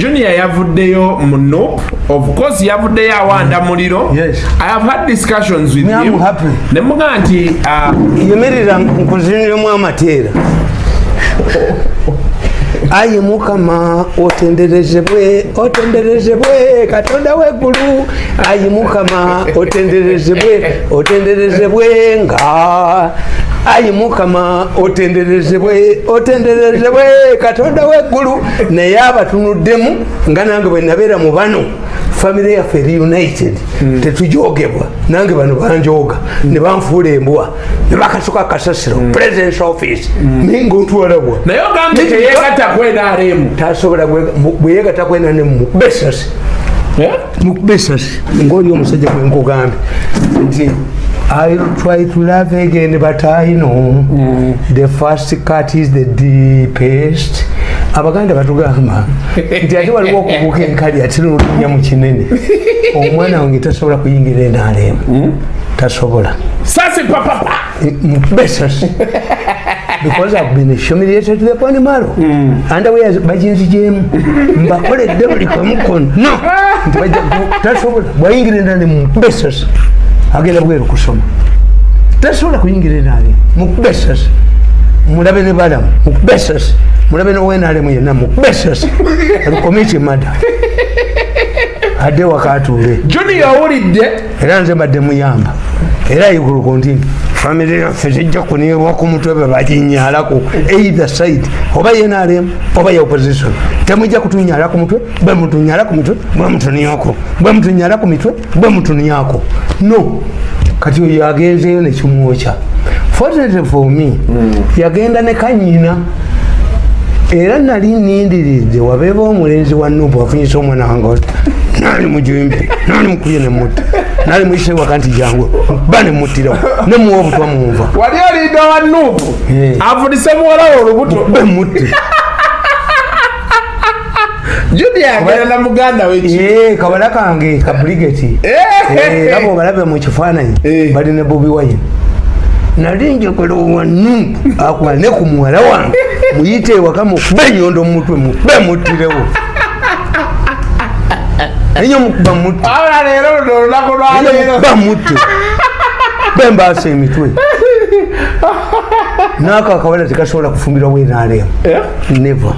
junior yavuddeyo mu nup of course yavuddeyo awanda muliro. Yes. i have had discussions with him. ne mugaa nti ah, yemerera nkuziniremu amateera ayi mukama otenderezebwe otenderezebwe katonda weggulu. Ayi mukama otenderezebwe otenderezebwe nga. Ayi mukama otenderezebwe otenderezebwe katonda weggulu. Naye abatunuddemu nga nange bwe nabeera mu bano famire yaffe eri united. Tetujogebwa. Nange bano banjoga. Ne banfuula embwa. Ne bakasuka kasasiro presence office. Naye ngaontwalabwa naye teyegatta ku nrm tasobola bweyegata kwenane mukubesasi mukubesasi ngaoli omusajja gwenkugambye nti I'll try to love again but I know the first cut is the deepest abaganda batugamba nti ate waliwo okubuuka enkali ate nolunya mu kinene. Omwana wange tasobola kuyingira enaalemu tasobola. Sasi papapa mukubesasi because I've been humiliated to the point malo. Underwear baginzijemu mbakoledde buli kamu konna nti bajja ku- tasobola. Bwayingira endala mukubesasi agenda bweru kusoma. Tasobola kuyingira endala mukubesasi mulabe ne balamu mukubesasi mulabe nowenalemu yenna mukubesasi alikomiti mada adde wakatuule junior owulidde era nze mbadde muyamba. Era iguluko nti famire yaffe tejja kunirwa ku mutwe bwe baginyalako either side oba yenalem oba ya opposition. Temujja kutunyala ku mutwe bwe mutunyala ku mitwe bwe mutunyako bwe mutunyala ku mitwe bwe mutunyako no. Kati oyo agenzeyo nekimwokya fortunately for me yagenda ne kanyina. Era nali nindiridde wabeeba omulenzi wa nubu afunyisa omwana wange nali mujimbi nali mukubye nemutta nali muyise waka nti jangu ba nemuttirawo nemuwa obutwa munva wali olinda wa nuupu? Eh. avunise muwalawo olubuto. Be mutte. Junior agenda muganda weki Ee, kabala kange ka brigeti era bwobalabe mu kifaananyi Eh. bali ne bobi wine nali njagala wanu akuba ne ku muwala wange. Muyite ewaka mukube enyondo mumutwe mube muttirewo. Enyo mukuba mutte awula leero luno olunaku lwaleero bamutte bembaasa emitwe. Naako akawala tekasobola kufumbirwa bwenalemu never.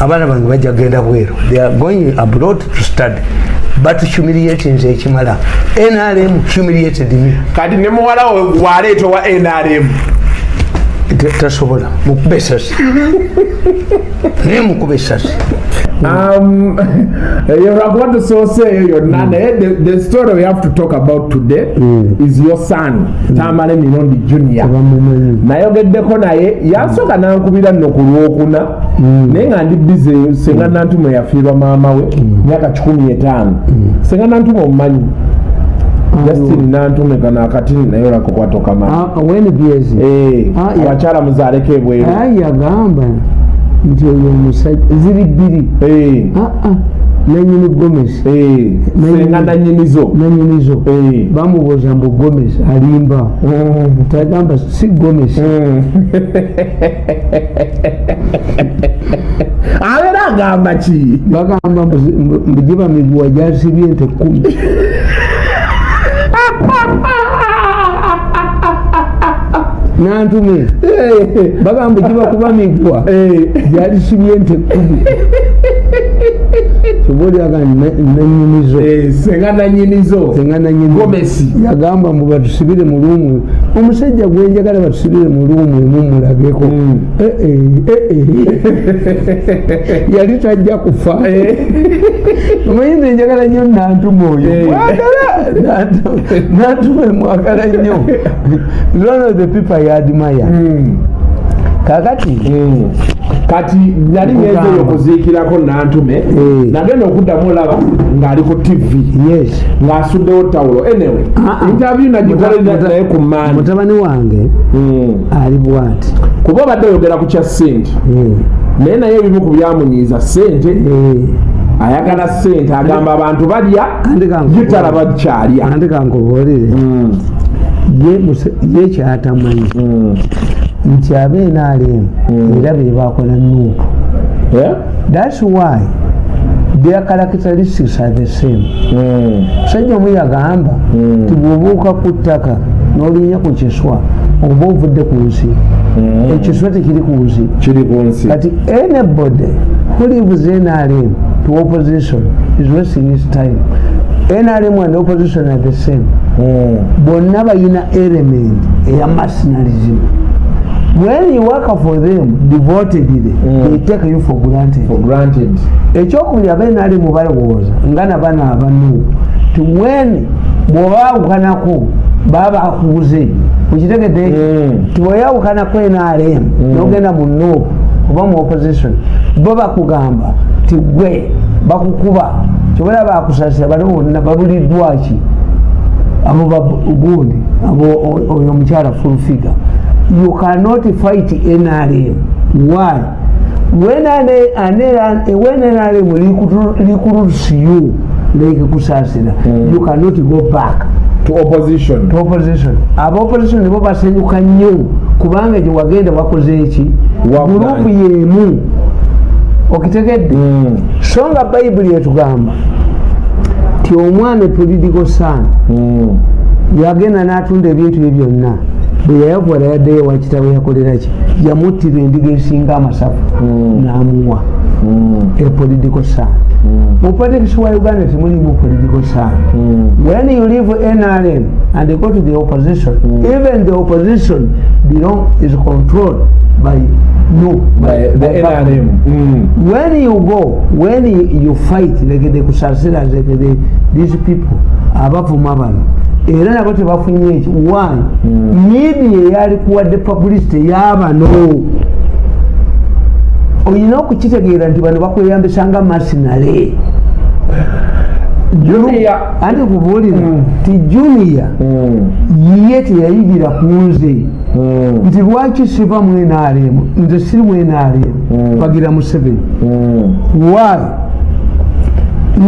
Abaana bange bajja kgenda bweru. They are going abroad to study but humiliate nze ekimala nrm humiliated me. Kati ne muwalawo waleeta wa nrm tasobola mukube esasi naye mukube esasi Um, lwakuba tusooseeyo yonna naye the- the story we have to talk about today is your son tamala emirundi junior. Nayogeddeko naye yasooka nankubira nno ku lwokuna naye nga ndi bize senga nantume yafiirwa maama we myaka kikumi etaano. Senga nantume omumanyi justin nantume kano akatini naye olako kwatokamanyi wenbyezi Ah, ya- abakyala muzaaleko ebweru. Ayi yagamba nti oyo omusajja ziri bbiri Eh, aa nanyini gomesi eh, senga nanyinizo. Nanyinizo. Eh. bamubuuza mbu gomesi alimba. Tagamba si gomesi abeera agamba ki? Bagamba mbu zi- mbu- mbu giba miguwa gyasibye nte kumi nantume. Bagamba giba kuba miguwa gyalisibye nte. kumi soboliaga nanyinizo Eh, senga nanyinizo senga nanyini Gomesi. yagamba mbu batusibire mu luumu. Omusajja gwenjagala batusibire mu luumu mulageko mulabeko Eh, eh, yali tajja kufa. Omanyi nze njagala nnyo nantuma oyo nantuma mwagala nnyo. One of the people I admire kakati. Kati nali ngenzeyo okuziikirako nantume Eh. nagenda okuddamu olaba ng'ali ku tv ng'asuddewo tawulo interview nagikolera Muta- naye ku maani mutabani wange ali bwati. Kuba obadde oyogera ku kya ssente. Naye naye ebimu ku byamunyiiza ssente. Ayagala ssente agamba abantu balya Andi kankubuulire. ye talaba kyalya andi kankubuulire ye kyatamanyi. Nti abeena alimu era be bakola nuupu. Thats why their characteristics are the same. Musajja omu yagamba ti bwobuuka ku ttaka n'olinya ku kiswa oba ovudde ku nsi ekiswa tekiri ku nsi. Kati anybody who leaves nrm to opposition is wasting his time nrm and opposition are the same. Mm. bonna balina element eya mercenarism when you work for them devotedly Mm. they take you for granted. For granted. Ekyokubiri abenalimu balowooza nga nabana abanu. Ti when bwobawukanako baba bakuguze ukitegedde Mm. ti bweyawukanako nrm nogenda mu nuupu oba mu opposition bo bakugamba ti gwe bakukuba kyobola bakusasira bano bonna babuliddwaki abo bagundi abo oyo omukyala full figure you cannot fight nrm why? When nrm recruits you lekikusasira you cannot go back. To opposition. To opposition. Aba opposition nibo basanyuka nnyo kubanga gye wagenda wakoze eki gurupu yemu okitegedde Mm. so nga bayibuli etugamba ti omwana political son Mm. yagenda n'atunda ebintu bye byonna bwe yayavuwala yaddeyo wakitawe yakoleraki yamuttira endiga esinga amasafu Mm. n'amuwa a political son mu politics wa uganda temulimu political Mm. when you leave nrm and go to the opposition even the opposition belong is controlled by you By the NRM. Mm. when you go when you, fight like the kusasira like the, these people abavuma bano era nabo tebafunye eki why media eyali kuwadde publicity eyabano olina okukitegeera nti bano bakweyambisanga masinale Junior. anti kubuulira ti junior Mm. ye teyayigira ku nze Mm. Nti lwaki siva mu nrm nze siri mu nrm Mm. bagira museveni. Mm. why?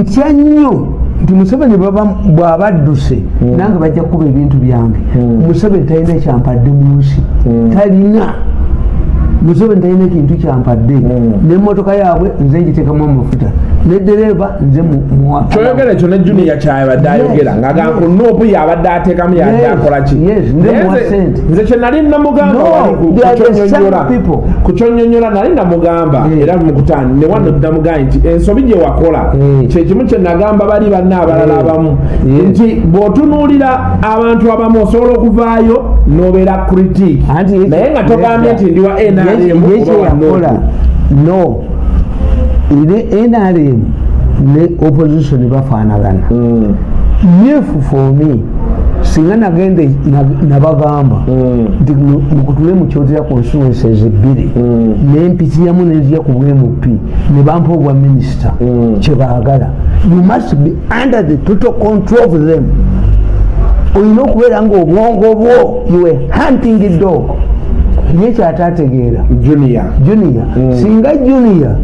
Ntya nnyo nti museveni bw'aba adduse nange bajja kukuba ebintu byange. Museveni talina kyampadde mu nsi. Talina. Museveni talina kintu kyampadde n'emmotoka yaabwe nze ngiteekamu amafuta ne dereeva nze kyoyogera ekyo ne junior kyabadde ayogera Yes, ng'agamba yes. ku nuupu yabadde ateekamu yadde Yes, akola ki? Yes, nde Naye muwa nze- kye nali namugamba ku- kyonnyonnyola nali namugamba era mukutaani ne wano namugamba nti ensobi gye wakola kyekimu kye nagamba bali banna abalala abamu nti bw'otunuulira abantu abamu osobola okuvaayo n'obeera critique naye nga togambye nti ndi wa nrm no ne nrm ne opposition bafaanagana Mm, yefu for me singa nagende na- nabagamba mm, nti mu- mukutule mukyotera constituencies ebbiri mm, nempitiyamu nenzija ku bmp ne bampa obwa minisita kyebaagala you must be under the total control of them. Olina okubeera nga obwongo bwo you were hunting dog. Ye kyatategeera. Junior. Singa junior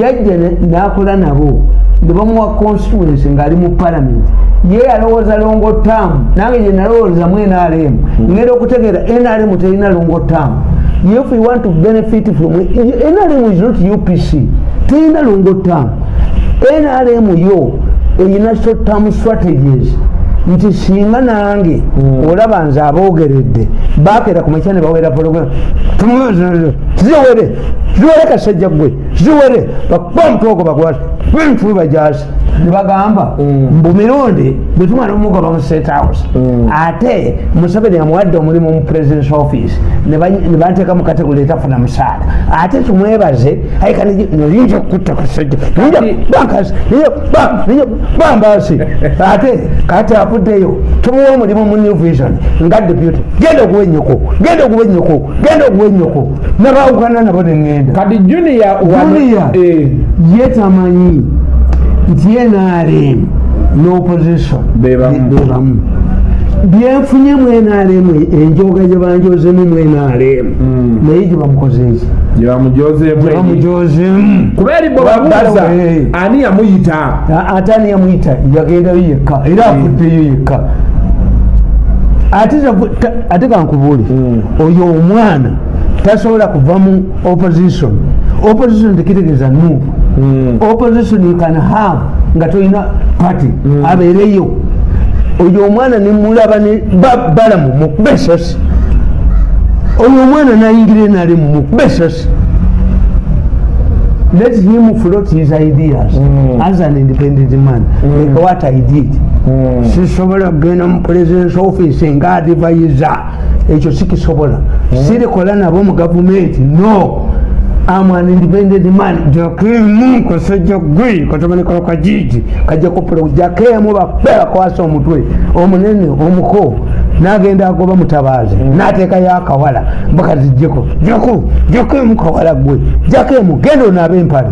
yajja n'akola nabo ne bamuwa constituency ng'ali mu parliament. Ye yalowooza longo tamu nange gye nalowooza mu nrm ngenda okutegeera nrm terina longo tamu if you want to benefit from nrm is not upc terina longo tamu nrm yo erina short term strategies. Nti singa nange olaba nze aboogeredde bakera ku makya ne bawera program. Ziwere ziwere kasajja gwe ziwere bakuba omutwogo bagwati bentube bajasi nebagamba mbu mirundi bwe tumala omugaba mu state house ate museveni amuwadde omulimu mu presidence office ne ba- ne banteeka mu kategori etafuna musaala ate tumwebaze noyinza okutta kasajja bankasi bambasi ate kati avuddeyo tumuwa omulimu mu new vision. Nga deputy genda okuwa ennyoko genda okuwa ennyoko genda okuwa ennyoko nabawukana nabo neŋŋenda kati junior. Eh, ye tamanyi nti nrm n'opposition. Be bamu. be bamu byenfunye mu nrm enjoga gye banjozemu mu nrm naye gye bamukozeeki gye bamujozeemu gye eri. bamujozemu kuba eri bwe babuuza Eh. ani yamuyita? Ate ani yamuyita? Yagendayo yekka. Era afuddeyo yekka ate kankubuule oyo omwana tasobola kuva mu opposition. Opposition tekitegeeza nuupu Mm. opposition you can have nga tolina party. Abeereyo. Oyo omwana nemulaba ne ba- balamu mukuba esasi oyo omwana nayingira enalemu mukuba esasi let him float his ideas. As an independent man like what i did. Sisobola kugenda mu presidence office nga advisor ekyo sikisobola sirikola nabo mu gavumenti no. Am an independent man. Jakimu kasajja gwe katamanekalo kajiji kajja kupula jakemu bakwasa omutwe omunene omuko nagenda agoba mutabazi nateekayo akawala bakazijjeko jaku jakemu kawala gwe jakemu genda onaaba empale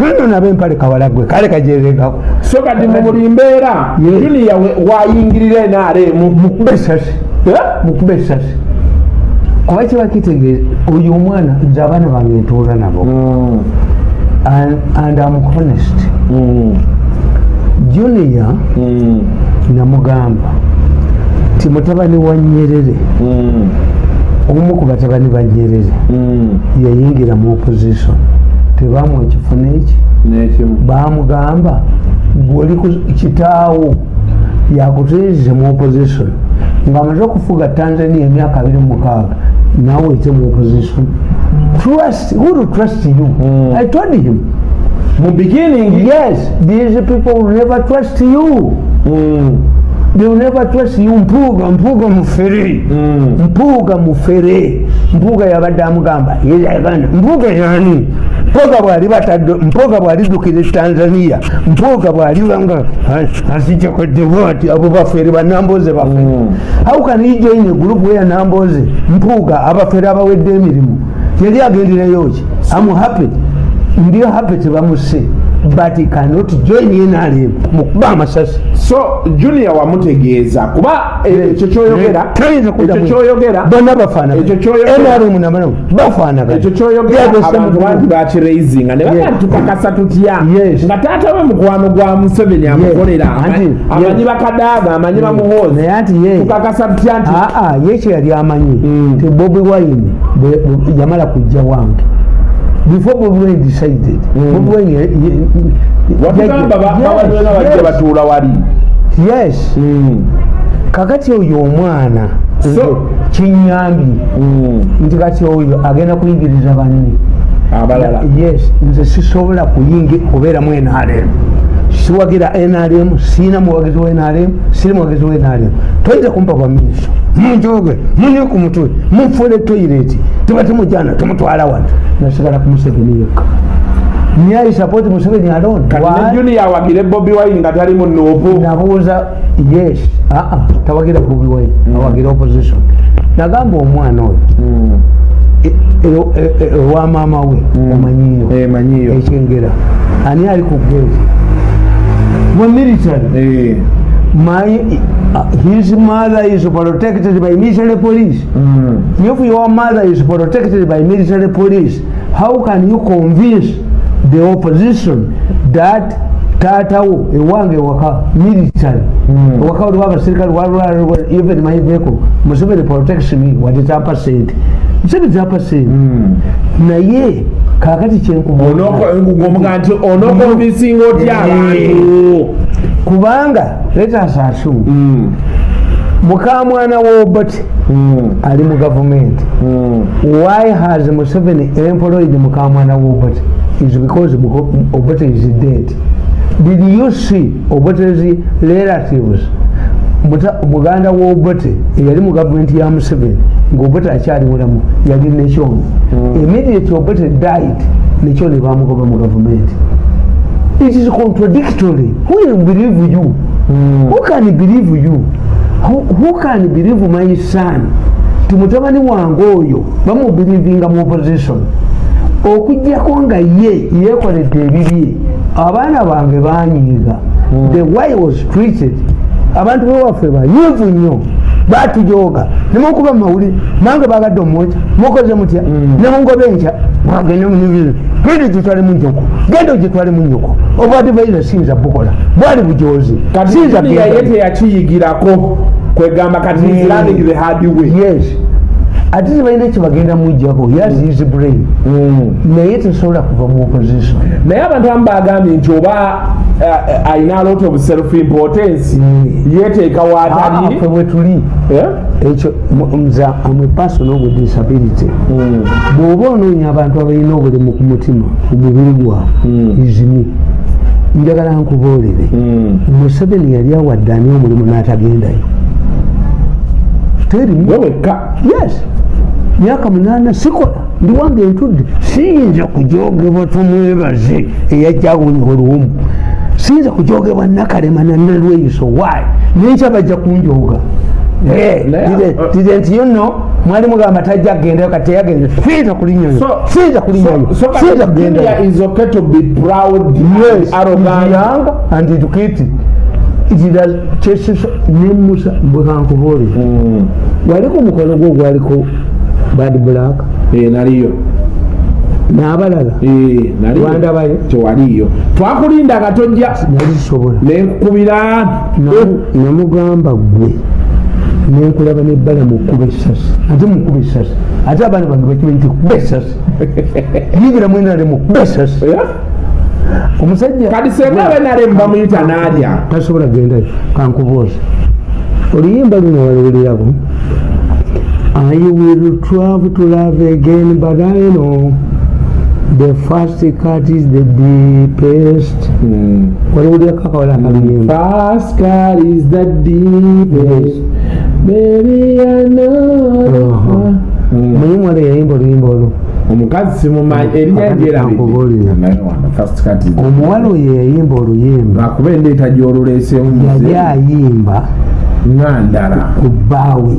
genda onaaba empale kawala gwe kale kajeregako so kati mu buli mbeera juniya wayingirira enaremu mukuba esasi mukuba esasi kuba kiba kitegeeza oyo omwana nze abaana bange ntuula nabo. And, and am honest. Junior namugamba ti mutabani wa nyerere omu ku batabani ba nyerere yayingira mu opposition. Tebamuwa ekifuna eki? Nekimu. Bamugamba gwoli kitaawo yakuteezize mu opposition. Ngaamaze okufuga tanzania emyaka abiri mukaaga nawe ete mu opposition. Trust who to trust you? I told him. Mu beginning? Yes these people will never trust you they will never trust you mpuuga mpuuga mufere. Mpuuga mufere mpuuga yabadde amugamba yeyaganda mpuuga yani? Mpuuga bwali batadde mpuuga bwalidukira tanzania. Mpuuga bwalibanga asijja kodewati abo bafere banamboze bafere. How can he join a group where namboze? Mpuuga abafere abawedde emirimu. Yali agendereyo ki am happy ndi happy tebamuse but he cannot join nrm mukuba amasasi. So junior wamutegeeza. Kuba e- ekyo kyoyogera ekyo mu- kyoyogera bonna bafaanagana Ekyo kyoyogera- nrm namalamu bafaanagana ekyo kyoyogera Yeah, the same abantu bangi group. bakiraisinga ne baga tukakasa tutya nga taata we mukwano gwa museveni amukolera amanyi. Bakadaaga amanyi bamuhoozi naye anti tukakasa tutya nti aa ye kye yali amanyi. Mm. ti bobi wine yamala kujja wange before bobi wine decided bobi wine watugamba ba- Yes, bawaliwena bajja batuula wali yes kakati oyo omwana So- kinyambye nti kati oyo agenda kuyigiriza banne yes. Nze sisobola kuyingi kubeeramu nrm siwagira nrm sina muwagizi wa nrm siri muwagizi wa nrm toyinza kumpa bwa minisita munjoge munye ku mutwe munfuule toyireti tuba temujana tumutwala wano nasigala ku museveni yekka niye support museveni alone? Kati junior awagire bobi wine nga tali mu nuupu nabuuza yes aa tawagira bobi wine awagira opposition. Nagamba omwana oyo e- e- e- ewa mama we omanyiyo manyiyo ekyengera ani ali ku mu military my uh, his mother is protected by military police. If your mother is protected by military police how can you convince the opposition that taatawo ewange ewaka military? Ewaka waliwo abasirikale waliwo even my vehicle. Museveni protects me wati tapa sente tapa sente naye kakati kyenkubona omuga nti onokonvisinga otya abantu. kubanga letasa assume mukamwana w'obote ali mu gavumenti why has museveni employed mukamwana w'obote is because obote is dead. Did you see obote's relatives? Muganda w'obote eyali mu gavumenti ya museveni ng'obote akyali mulamu yali nekyono immediately obote died nekyono bamugoba mu gavumenti it is contradictory. Who will believe you? Who can believe you? Who, who can believe my son? Ti mutabani wange oyo bamubirivinga mu opposition. Okugjako nga ye yekoledde ebibye abaana bange banyiiga the way was treated. Abantu bewaffe bayivu nnyo batujoga. Nemukuba mumawulire nange bagadde omwoca mukoze mutya? Nemungoba enkya mwagende munibiri genda ogitwale mu nyoko genda ogitwale mu nyoko obwadivaiza siyinza bukola. Bwali bujozi siyinza junior ye genda- teyakiyigirako kwegamba kati is Mm. yes ate tebalina kyebagenda mujjako yaziizi brain. Naye tesobola kuva mu opposition naye abantu amu bagambye nti oba eh, alina a lot of self importance yeteeka waatali fe bwe tuli. Eh? ekyo nza amwe personal with disability. Bw'oba onoonya abantu abalina obulemu ku mutima ku mubiri gwabwe izimi njagala nkuboolere. Museveni yali awadde ani omulimu n'atagendayo terimu we wekka yes. Myaka munaana sikola ndi wange ntudde siyinza kujogebwa tumwebaze eyajjawonya oluwumu siyinza kujogebwa nakalema nanalweyiso wayi nenkya bajja Naye- dire- dire nti yuno mwali mugamba tajja kugendayo kati teyagenda siyinza kulinyayo siyinza kulinyayo siyinza kugendayo. is okay to be proud, yes. arrogant. and educated gira kyesisa nemusa bwekankubuulira waliko omukono gwo gwaliko bad black. Eh, naliyo. N'abalala. Eh, Wandabayo? tewaliyo. Twakulinda nga tojja nali sobola nenkukubira namugamba gwe. Nenkulaba nebbala mukuba esasi ate mukuba esasi ate abaana bange bakimanyi nti kuba esasi yingira mwenale mukuba esasi Eh? Omusajja kati senga abenalemu bamuyita n'alya tasobola gendayo kankubuuza. Oluyimba luno waluwulirako I will travel to love again but I know the first cut is the deepest. Waliwulirako akawala akaluyimba first cut is the deepest. Baby I know. Aha. muyimu wale yayimba oluyimba olwo omukazi simumanyi erinnya Akati kankubuulira. lyerabiri omuwala oyo yayimba oluyimba. Lwakuba endeeta gy'oluleeseemu yali ayimba ngandala ku bbaawe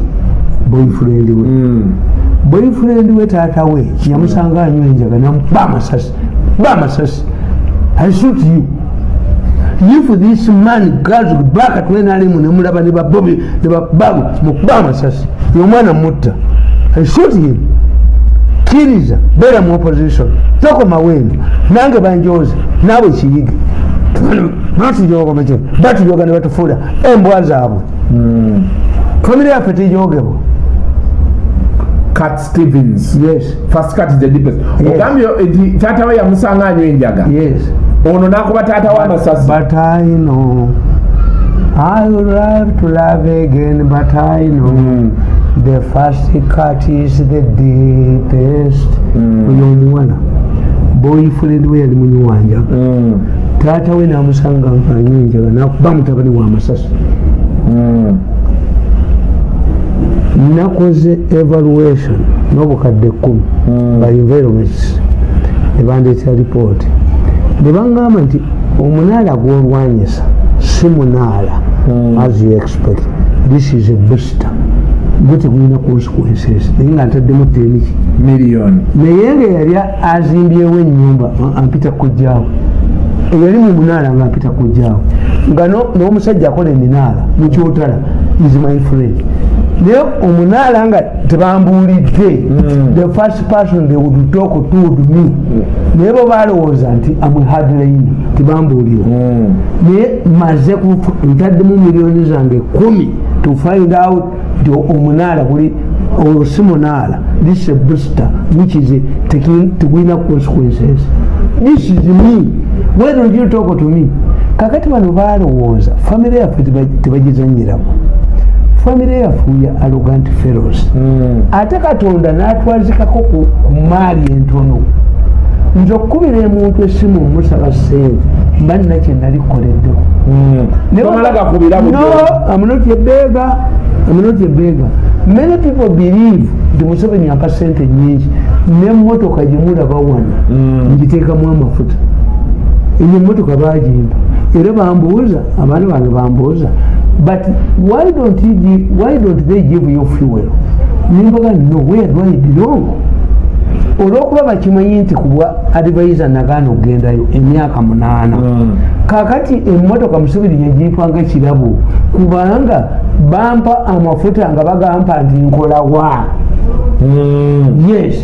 boyfriend we. Boyfriend we taata we yamusanga anywa enjaga namuba amasasi ba amasasi. I shoot you. If this man goes back at wenalemu nemulaba ne babobi ne bababu mukuba amasasi. Yomwana mutta. I shoot him kiriza beera mu opposition. Tokoma wenu nange banjoze naawe kiyige batujogomeke batujoga ne batufuula embwa zaabwe. Famire yaffe tijogebwa. Cat stevens. Yes. Fast cat is the deepest. Yes. ogambye nti taata we yamusanga anywa enjaga. Yes. Ono n'akuba taata we amasasi. But I know I would love to love again, but I know the first cut is the deepest. Oyo omuwala boyfriend we yali munywanjaga taata we namusanga nkanywa enjaga nakuba mutabani wa masasi. Nakoze evaluation. N'obukadde kkumi by environments nebandeetera ripooti ne baŋŋamba nti omunaala gw'olwanyisa si munaala. As you expect. This is a booster gwe tegulina consequences naye nga ntaddemu teniki miliyoni naye nga yali azimbyewo ennyumba ampita kujjaawo eyali mu munaala nga ampita kujjaawo nga no- n'omusajja akola eminaala mukyotala is my friend. Naye omunaala nga tebambuulidde. The first person they would talk to would me naye bo balowooza nti amwe hardline tibambuulira naye maze kufu- ntaddemu miliyoni zange kumi to find out nti omunaala guli olwo si munaala. This is a booster which is a- teki- tegulina consequences. This is me. Why don't you talk to me? Kakati bano balowooza famire yaffe teba- tebagizanyiramu. Famire yaffe ya arrogant fellows. Ate katonda n'atwazikako ku maali entono nze okkubira emuntu esimu omusaba sente mba nina kye nalikoleddeko tomala gakubira no i'm not a beggar. I'm not a beggar. Many people believe nti museveni ampa sente nyingi nemmotoka gyemulaba wano ngiteekamu amafuta. Eyo emmotoka bagimpa era bambuuza abaana bange bambuuza but why don't, you give, why don't they give you fuel? Nimbaga no where do i belong olwokuba bakimanyi nti kubwa advisor nagaana okugendayo emyaka munaana. Kakati emmotoka musibiri yegiyitwanga ekirabo kubanga bampa amafuta nga bagampa nti nkolawa yes.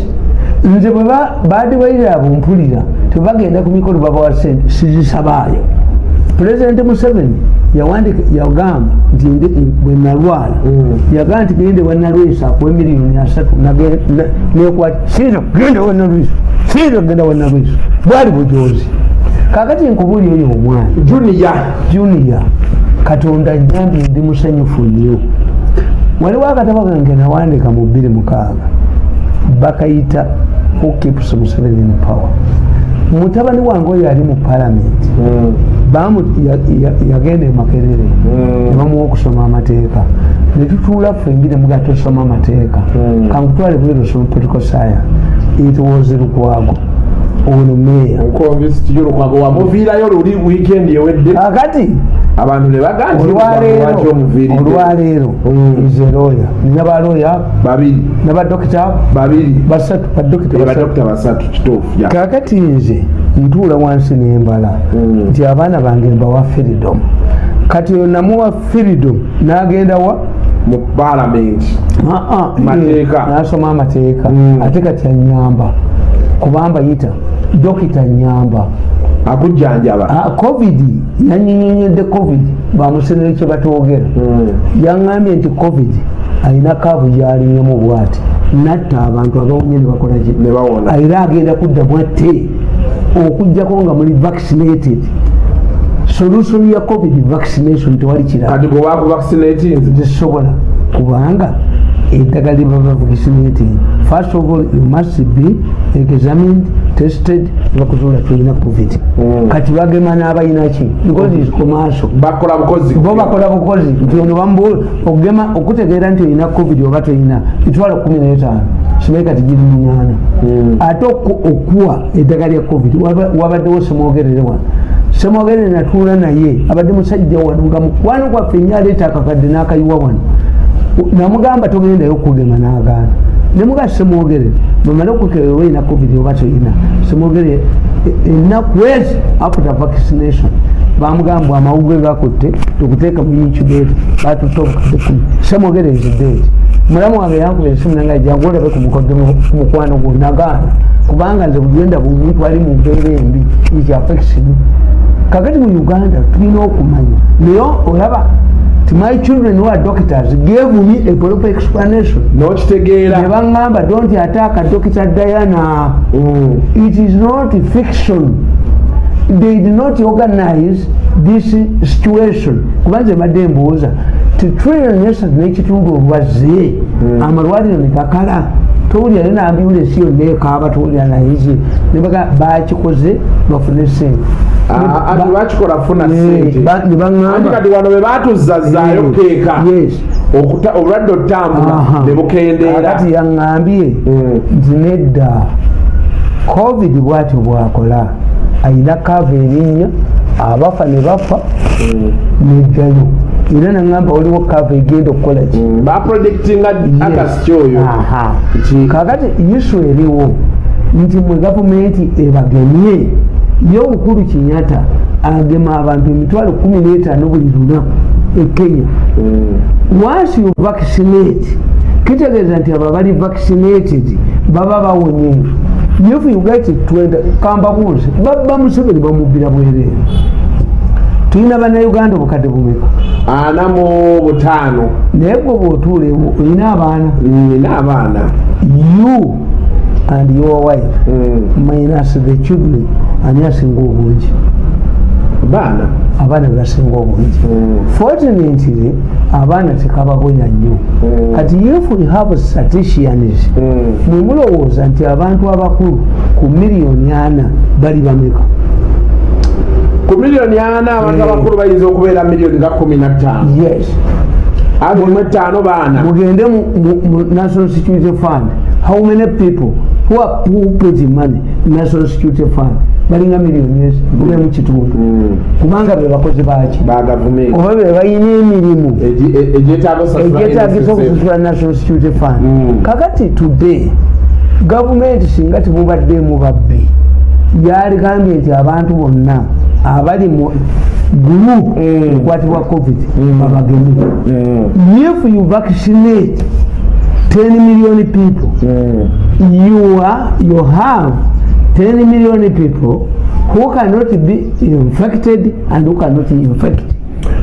Nze bwe ba- badivayire abo mpulira tebagenda ku mikolo babawa sente sizisabaayo pulezidenti museveni yagamba nti bwe nalwala. Yagamba nti gende wanalwisa akuwe miliyoni asatu nekwatira genda wanalwisa sira genda wanalwisa bwali bujozi kakati nkubuli oyo omwana. Juniya junia katonda nyambye ndi musanyufu nnyo. Waliwo akatabo kange nawandika mu bbiri mukaaga. Bakayita who keeps museveni in power mutabani wange oyo ali mu palamenti ya- yagenda e makerere nebamuwa okusoma amateeka. Netutuula ffe engire muga tosoma amateeka. Kankutwale bweru osoma political science. Was lukwago ono meya nkonvisiti abantu ne baga nti olwaleero lwaki omuviiridde olwaleero Mm. nze looya nina balooya babiri. nabadokita babiri. basatu badokita basatu. badokita basatu kituufu kakati nze ntuula wansi nembala Mm. nti abaana bange mbawa firidom kati oyo namuwa firidom n'agenda wa? Mu paalamenti Ah, ah, Mateeka. eh, n'asoma amateeka. Mm. ate kati anyamba kubamba yita dokita nyamba akujjanjaba. Ah, covid. Yanyinyonyedde covid. Bamusenere kye batwogera. Yaŋŋambye nti covid alina kaavu gyalinyemu bwati. Natta abantu abawonye ne bakolaki ne bawona era agenda kudda bwatte okugjako nga muli vaccinated. Solution ya covid vaccination tewali tezisobola kubanga eddagala lyebaba vaccinating first of all you must be examined tested bakuzuula tulina covid. Mm. kati bagema n'abayinaki because is commercial. Bo bakola bukozi. Nti ono bambu okugema okutegeera nti olina covid oba toyina mitwalo kumi n'etaano simanyi kati giri munaana. Ate oku- okuwa eddagala lya covid waba- wabaddewo semwogerere wano. Semwogerere natuula naye abadde musajja wano nga mukwano gwaffe nnyo aleeta akakadde n'akayiwa wano. Namugamba togendayo okugema n'agaana nemuga semwogerere bamale okukebera olina covid oba toyina semwogerere e- ennaku ezi after vaccination bamugamba amawugwe gakutte tukuteeka mu incubate batutte obukadde kumi. Semwogereze date mulamu wange yankuba esimu nange jangu olabe ku mukodde mu- ku mukwano gwo nagaana. Kubanga nze bugenda bumuntu ali mu mbeera embi is affection kakati mu uganda tulina okumanya. Naye olaba my children who are doctors gave me a proper explanation. N'okitegeera ne baŋŋamba don't attack dr diana. Mm. it is not fiction. They did not organize this situation. Kuba nze mbadde mbuuza ti trillion esatu n'ekitundu olwaze amalwaliro nekakala towulira naye nambiulensi yonna ekaaba towulira nayeje nebaga bakikoze bafune sente. Ah, ati bakikola funa Eh, sente. ba- ne anti baŋŋamba kati wano be batuzazaayo Eh, keeka. obulwadde otambula ne bukendeera. Kakati yaŋŋambye nti nedda covid bwatyo bwakola. Ayina kava erinnya abafa ne bafa neddayo era naŋŋamba waliwo kava egenda okukola ki Mm, baprojectinga agasti oyo. Aha. Ki- kakati isu eriwo nti mwe gavumenti ebagemye ye obukulu kinyata agema abantu emitwalo kumi n'etaano buli lunaku e kenya. Mm. once you vaccinate kitegeeza nti abo abali vaccinated baba bawonye if you get it twenda kambabuuze babba museveni bamubbira bwereere tulina bannayuganda obukadde bumeka? Ana mu butaano. Naye gwe bw'otuula ewo olina abaana? Nina abaana. You and your wife. Mm. minus the children ani asinga obungi. Baana abaana bebasinga obungi. Mm. fortunately abaana tekabagonya nnyo. Kati if we have statisticians Mm. mwe mulowooza nti abantu abakulu ku miliyoni ana bali bameka ku miliyoni ana abantu Mm. abakulu bayinza okubeera miliyoni nga kumi na ttaano. Yes. Ate mu etaano baana. Mugende mu- national security fund. How many people who are who put money national security fund? Balinga miliyoni ezi mu kitundu. Mm. kubanga be bakozi baki oba be balina emirimu? E- NSSF. okusasula national security fund. Mm. kakati today gavumenti singa temubaddemu babbi yaligambye nti abantu bonna abali mu group Mm. ekwatibwa covid babageme Mm. if you vaccinate 10 million people Mm. you are you have 10 million people who cannot be infected and who cannot infect.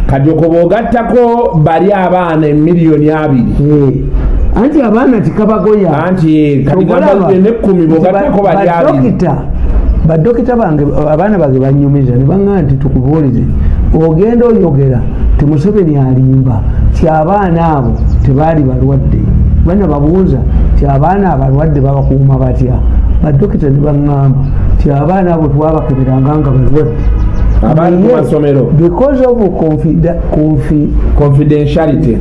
Kati okwo bw'ogattako bali abaana emiliyoni abiri. Eh, anti abaana tikabagoya. Anti kati gamba nekkumi bw'ogattako bali abiri badokita bange abaana bange banyumiza nebaŋa nti tukubuulize ogenda oyogera ti museveni alimba ti abaana abo tebaali balwadde. Bana babuuza ti abaana abalwadde babakuuma batya? Badokita ne baŋŋamba ti abaana abo twabakeberanga nga balwadde. Because of confidentiality.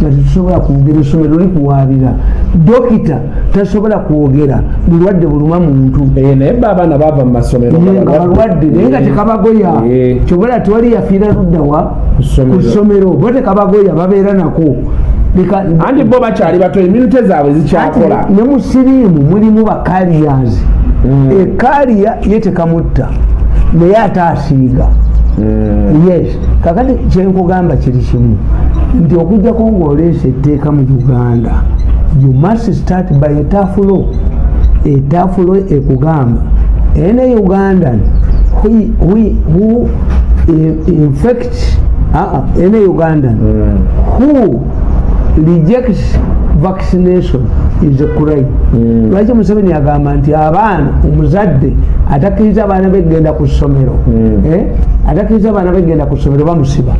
nga tetusobola kwogera essomero likuwaabira dokita tasobola kwogera bulwadde buluma muntu. Eh, naye ba abaana bava mu masomero nga balwadde naye nga tekabagoya. Eh. kyobola tewali yafiira luddawa Ku ssomero. bo tekabagoya babeera nako. Anti bo bakyali bato eminute zaabwe zikyakola. Ne mu siriimu mulimu bakaliyazi ekaliya ye tekamutta naye ate asiiga. Yes. Kakati kyenkugamba kiri kimu nti okujjako ngaoleesa etteeka mu uganda you must start by etafulo etafulo ekugamba ene ugandan who- who- who eh, infect uh, ene ugandan who rejects vaccination is a crime lwaki museveni agamba nti abaana omuzadde atakkiriza abaana begenda ku ssomero? Eh, atakkiriza abaana begenda ku ssomero bamusiba.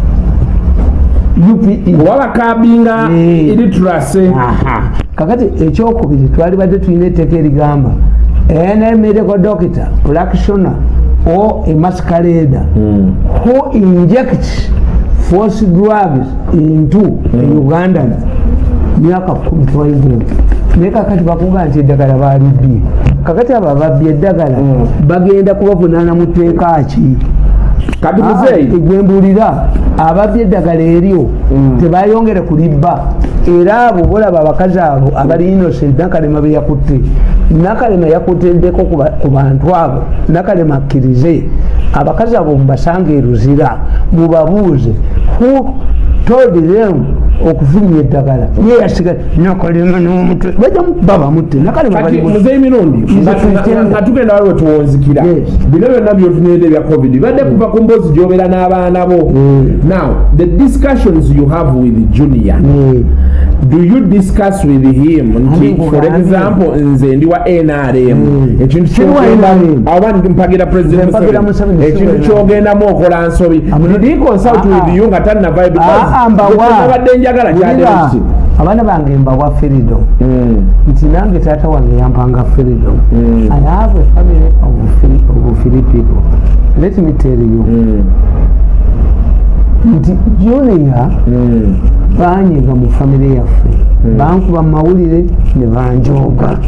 UPE. oba kakati ekyokubiri twali badde tulina etteeka erigamba medical doctor practitioner or a masquerader who injects force drugs into a ugandan myaka kumi twayigo naye kakati bakuga nti eddagala balibbye kakati abo ababbye eddagala bagenda kubavunaana mu tteeka ki kati muzeeyi egwembulira ababbye eddagala eryo tebayongere kulibba. Era abo bolaba abakazi abo abali innocent nakalema beyakutte nakalema yakuteddeko ku bantu abo. Nakalema akkirize. Abakazi abo mubasanga eruzira mubabuuze them okufunya eddagala. Ye yasiga nakalema n'omutwe. Bajja babamutte nakalema kati bali mu- muzeeyi mirundi Nze nga- tugenda waliwe tuwonzikira Yes. bino byonna byotunidde bya covid badde kuva ku mboozi gyobeera n'abaana bo. Now the discussions you have with junior Eh, do you discuss with him? Nti for example nze ndi wa nrm ekintu oba mpagira president ekintu wa kyogendamu okola nsobi. Did he consult Ah, with ah. you nga tanavayo Ah, ah, nabadde njagala kyatereki abaana bange mbawa freedom. Nti nange taata wange yampanga freedom. I have a family of free, of free people. Let me tell you nti junior banyiga mu famire yaffe. Bankuba mu mawulire ne banjooga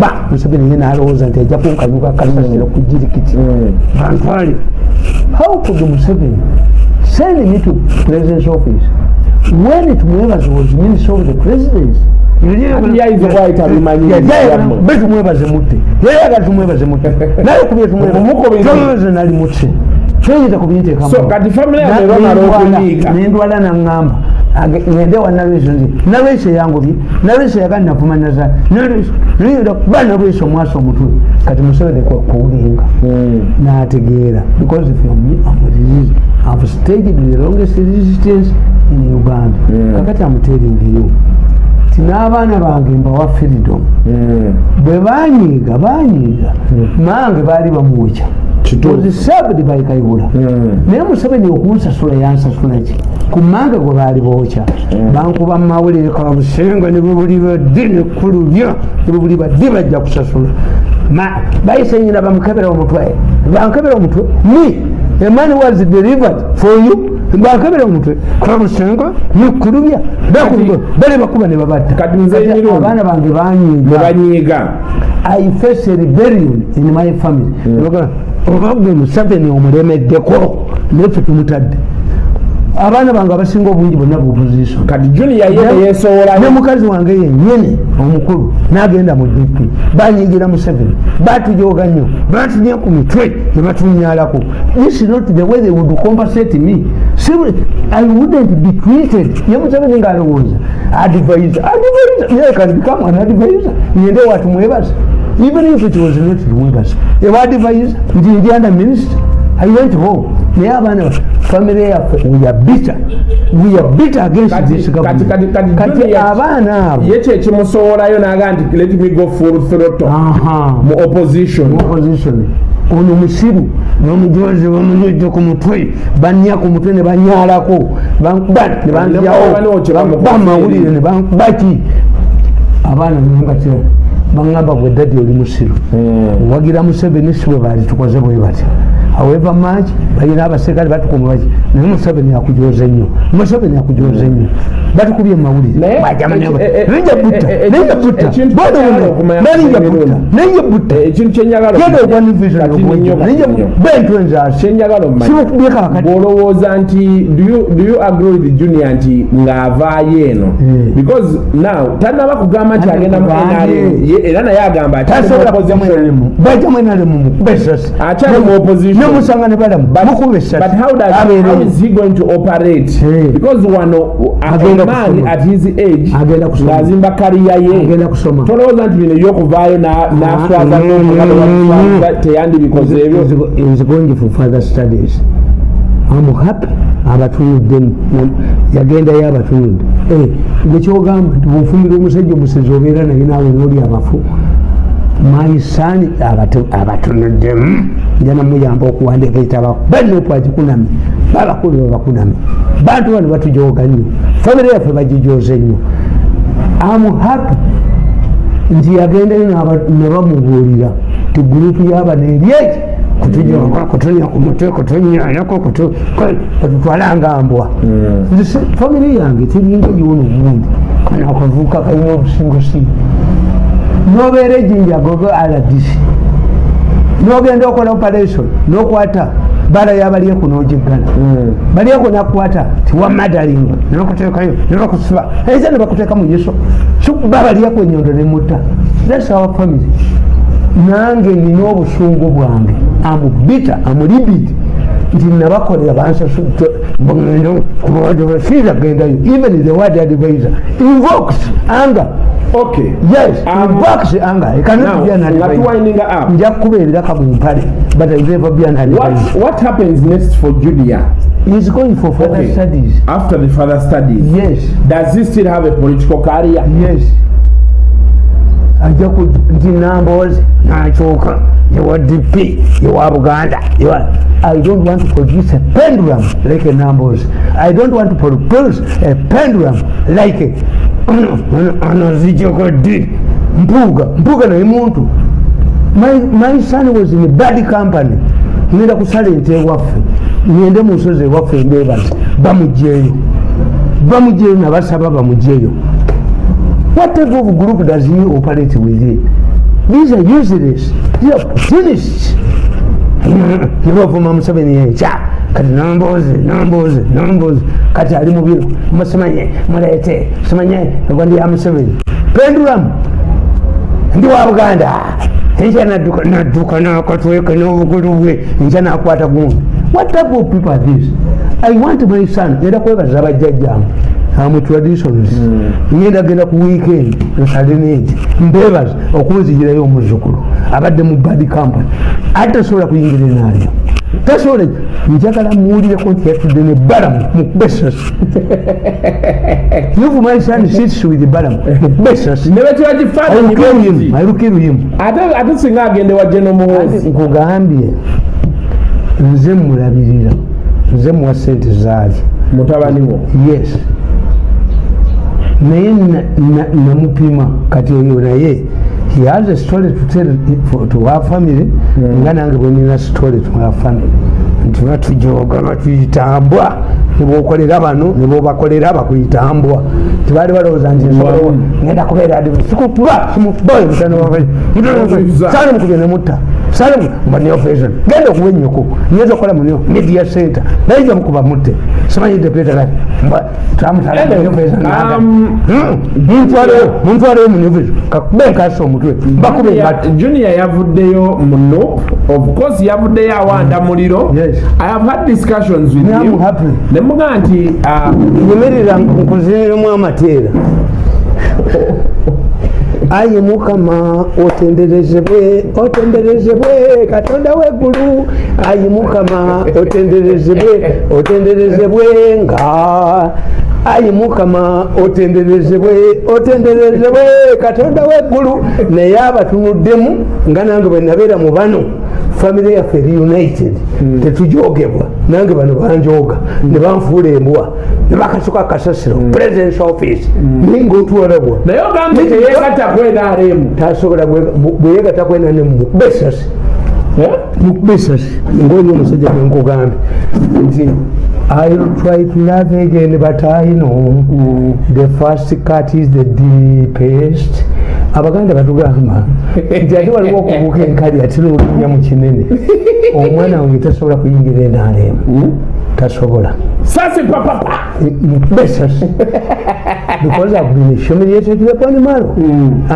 ba museveni ye nalowooza nti ajja kunkanyuka kasasiro ku jirikiti bantwale how could museveni send me to president's office? When tumwebaze was minister of the presidency Ati yayize bwayita bimanyi byammwe. be tumwebaze mutte yayaga tumwebaze mutte naye kubye Mumukubize. tumwebaze nali mutte kyoyinza kubinteekamu So, kati family yange bamala okunyiiga. nendwala naŋŋamba ngende wa nalweso nzi nalweso eyangobye nalweso yagali navuma naza. Nayinza kuba nalweso omwasa omutwe. Kati museveni kuwulinga. N'ategeera. Because if resist, I've staged the longest resistance in Uganda. Kakati I'm telling you ti n'abaana bange mbawa freedom. Bwe banyiiga banyiiga mange baali bamwokya served by kayihura. Naye museveni okunsasula yansasula ki? Ku mange gwe baali bookya bankuba mu mawulire kabusenga ne bubuli badde nekkulubya ne bubuli badde bajja kusasula. Bayise nyina bamukebera omutwe. Bankebera omutwe? Me a man was delivered for you bankebera omutwe kabusenga nekkulubya bakuba bale bakuba ne babatta. Abaana bange banyiiga. I face a rebellion in my family. oba gwe museveni omulemeddeko naffe tumutadde abaana bange abasinga obungi bonna buopposition kati junior ye ne mukazi wange yennyini omukulu n'agenda mu dp banyigira museveni. Batujoga nnyo. Batunya ku mitwe ne batunyalako this is not the way they would compensate me. I wouldn't be treated. Ye museveni ng'alowooza. Advisor advisor. I can become an advisor. Ngende watumwebaza. Even if it was not rewegas ewadvise nti ndiana minister. I went home naye abaana family yaffe we are bitter. We are bitter against Kati- this kati- government. kati- kati kati Junior- abaana abo. Ye kyekimusowolayo naga nti let me go full throttle. Aha. Mu opposition. Opposition. Ono musiru nomujozi bamunyojo ku mutwe banya ku mutwe ne banyalako bankuba ne Waliwo kye bamukoze. banjawobamawulire ne bankubaki. Abaana nangati baŋŋamba gwe dadi oli musiru. Wagira museveni si bwe baali tukoze bwe bati however much balina abaserikale batukuma baki naye museveni akujoza ennyo museveni akujoza batukubye e- e- e- e- e- Eh, nnyo, nnyo. kakati bwolowooza nti do you- agree with junior nti ng'avaayo eno Mm. because now tanaba kugamba nti agenda mu era naye agamba ati ali mu tasobola kujamu opposition. enalemu bajamu enalemu mukuba esasi Akyali mu opposition. Nemusanga ne balamu mukuba but esasi how does how abeereyo is he going to operate? Eh. because wano a Agenda man kusoma. at his age Agenda kusoma. ng'azimba kariya ye. Kusoma. Tolowooza nti bino ebyokuvaayo na- naswaza teyandibikoze ebyo is going for further studies? Am happy abatunudde yagendayo abatunudde Eh, nekyogamba nti bwofumira omusajja omusezi obeera naye naawe nooli abafu maisani abatunuddemu nja namuyamba okuwandika ekitabo banopwagikunami babakulu babakunami bantu bano batujoga nnyo famire yaffe bagijoze nnyo am happy nti yagendayo n'aba- ne bamubuulira ti gurupu y'abano eryeki kutujoga kutunya ku mutwe kutunyanyako kututwalanga mbwa. Nti se- famire yange teringa yono obundi kana akavuuka kalina obusingosi nobeera ejjinja gogo rdc nogenda okola operation nokwata. Bala yabalyeku nogiggana balyeku nakwata tiwamadalinga nokutekayo nebakusiba eza nebakuteeka mu yeso babalyeku enyondo nemutta thats our family. Nange nina obusungu bwange. Amubita amulibit nti nabakolera bansasiragendayo even the word advisor invokes anger okay yes Um, invokes anger It cannot now be an advisor. nja kukubeerera kamumpale but I never be an advisor. what, what happens next for junior He's going for further Okay. studies. after the further studies Yes, does he still have a political career yes. ajja ku nti namboozi nakyuka ewa dp ewa buganda ewa i don't want to produce a pendulum like a namboozi i don't want to produce a pendulum like ono ono ono zijokoddi mpuuga mpuuga naye muntu. My, my son was in a bad company. Ngenda kusala ente ewaffe ngende mu nsozi ewaffe embeebazi bamugjeeyo bamugjeeyo nabasaba bamugjeeyo what type of group does he operate with these are useless these are opportunists nebavuma museveni yenkya kati nombuuzi nombuuzi nombuuzi kati ali mubiro musimanye muleete. Simanye ngo ndi ya museveni. Pendulamu. Ndi wa buganda. Enkya nadduka nadduka nakatweke n'obugulu bwe. Enkya nakwata gundi what type of people are this i want my son. Ngenda kwebaza bajjajjange amu traditions. Ngenda genda ku weekend nsalinenti mbebaza okunzigirayo omuzukulu. Abadde mu bad company. Ate tasobola kuyingira enaalyo tasobola njagala muwulireko nti yatudde ne balamu mukube esasi if my son sits with balamu mukube esasi ne bwe kiba I will kifaananyi kill him. bwekiti, I will kill him. ate ate singa agende wa geno muhoozi nkugambye nze mulabirira nze muwa sente zaali. Mutabani wo? Yes naye na- na- namupima kati oyo naye he has a story to tell for- to our family nga nange bwenina story to our family nti batujoga batuyitambwa nebokolera bano nebobakolera bakuyitambwa tibali balowooza nti nsobola ngenda kubeera adikuba simukubayo mutano sale mukubye nemutta sale mbanioperation genda okuba ennyoko nyeza okukola munio media center. Naija mukuba mutte simanyidde petera Um, muntwaleyo munioperation kakube nkasa omutwe mbakube ngatta junior yavuddeyo mu nop of course yavuddeyo awanda muliro Yes. i have had discussions with I'm him. happy. nemuga nti uh, nyemerera nkuziniremu amateera ayi mukama otenderezebwe otenderezebwe katonda weggulu. Ayi mukama otenderezebwe otenderezebwe nga ayi mukama otenderezebwe otenderezebwe. Katonda weggulu naye abatunuddemu nga nange bwe nabeera mu bano. Famire yaffe reunited tetujogebwa. Nange bano banjoga ne banfuula embwa ne bakasuka kasasiro presidence office. Naye ngaotwalabwa naye ogambye teyegatta kwenaremu tasobola bweyegatta kwenane mubesasi mubesasi ngoli omusajja genkugambye nti I'll try to love again but I know the first cut is the deepest. Abaganda batugamba nti ate waliwo okubuuka enkali atera olunya mu kinene. Omwana wange tasobola kuyingira enaaleemu tasobola. Papapa besas because I've been humiliated to the point malo.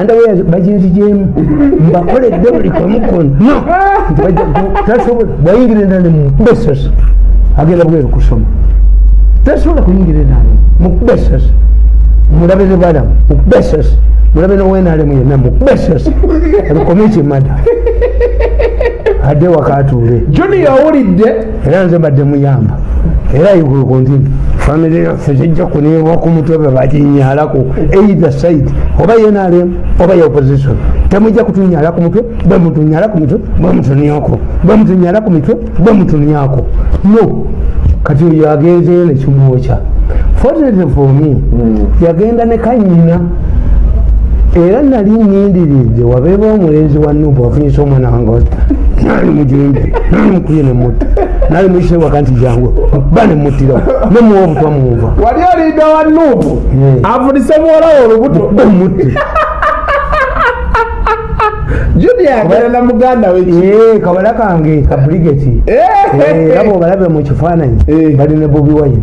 Underwear baginzijemu mbakoledde buli kamu konna nti bajja- tasobola bwayingira enaaleemu besas agenda bweru kusoma tasobola kuyingira enaaleemu mukubesas mulabe ne balamu mukubesas mulabe nowenaalemu yenna mukubesas abikomeki mada adde wakatuule. Junior owulidde era nze mbadde muyamba. Era igulu kontini famire yaffe zijja kunirwa ku mutwe bwe baginyalako either side oba yenalem oba ye opposition temujja kutunyala ku mutwe bwe mutunyala ku mitwe bwe mutunyako bwe mutunyala ku mitwe bwe mutunyako no. Kati oyo agenzeyo nekimwokya fortunately for me yagenda ne kanyina era nali nyindiridde wabeeba omulenzi wa nubu afunyisa omwana wange nali mujimbi nali mukubye nemutta nali muyise waka nti jangu ba nemuttirawo nemuwa obutwa munva wali olinda wa Yeah. avunise muwolawo olubuto. Yagala na muganda we kabala kange ka brigeti era bwobalabe mu kifaananyi Eh. bali ne bobi wine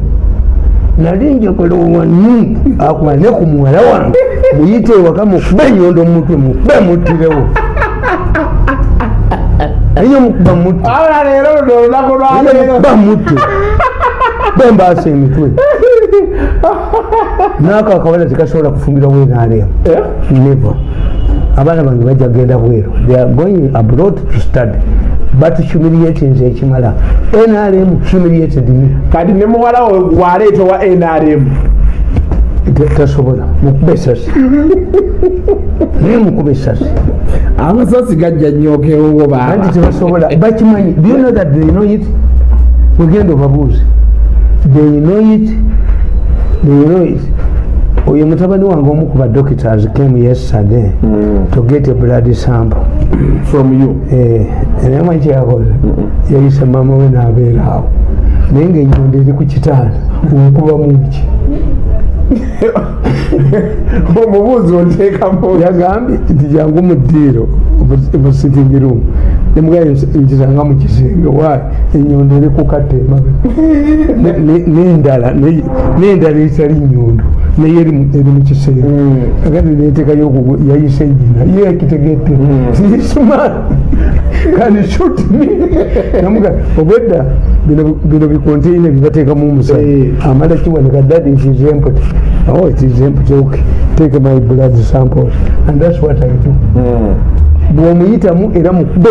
nali njagala wanu akuba ne ku muwala wange. Muyite ewaka mukube enyondo mumutwe mukube muttirewo enyo mukuba mutte olunaku lwaleero bamutte bembaasa emitwe. Naako akabala tekasobola kufumbira wenaalemu never. Abaana bange bajja kgenda bweru. They are going abroad to study but humiliating nze ekimala nrm humiliated kati ne muwala we gwaleeta wa nrm tasobola mukuba esasi naye mukuba esasi amasasi gajja nyokewo anti baaba. Tebasobola bakimanyi do you know that they know it? Mugenda obabuuze. They know it. They know it oyo mutabani wange omu ku badoctors came yesterday to get a blood sample. From you? Eh, era manyi kyeyakoze yayise mama we n'abeera awo. Naye ngaenyondo eri ku kitaala onkuba muki omubuuzi onteekamu yagambye nti jangu mu ddiiro mu sitting room nemugaye nkisanga mu kisenge waayi enyondo eri kukatta emabe Ne- ne- n'endala ne- n'endala etali nyondo naye eri mu- eri mu kisenge agati neteekayo yayise nyina ye akitegette sisumani kandi shut me. Namuga obwedda bino- bikonteina bibateekamu omusajja Eh. amala dad it is empty oh it is empty okay. Take my blood samples and that's what i do bwomuyitamu era mukube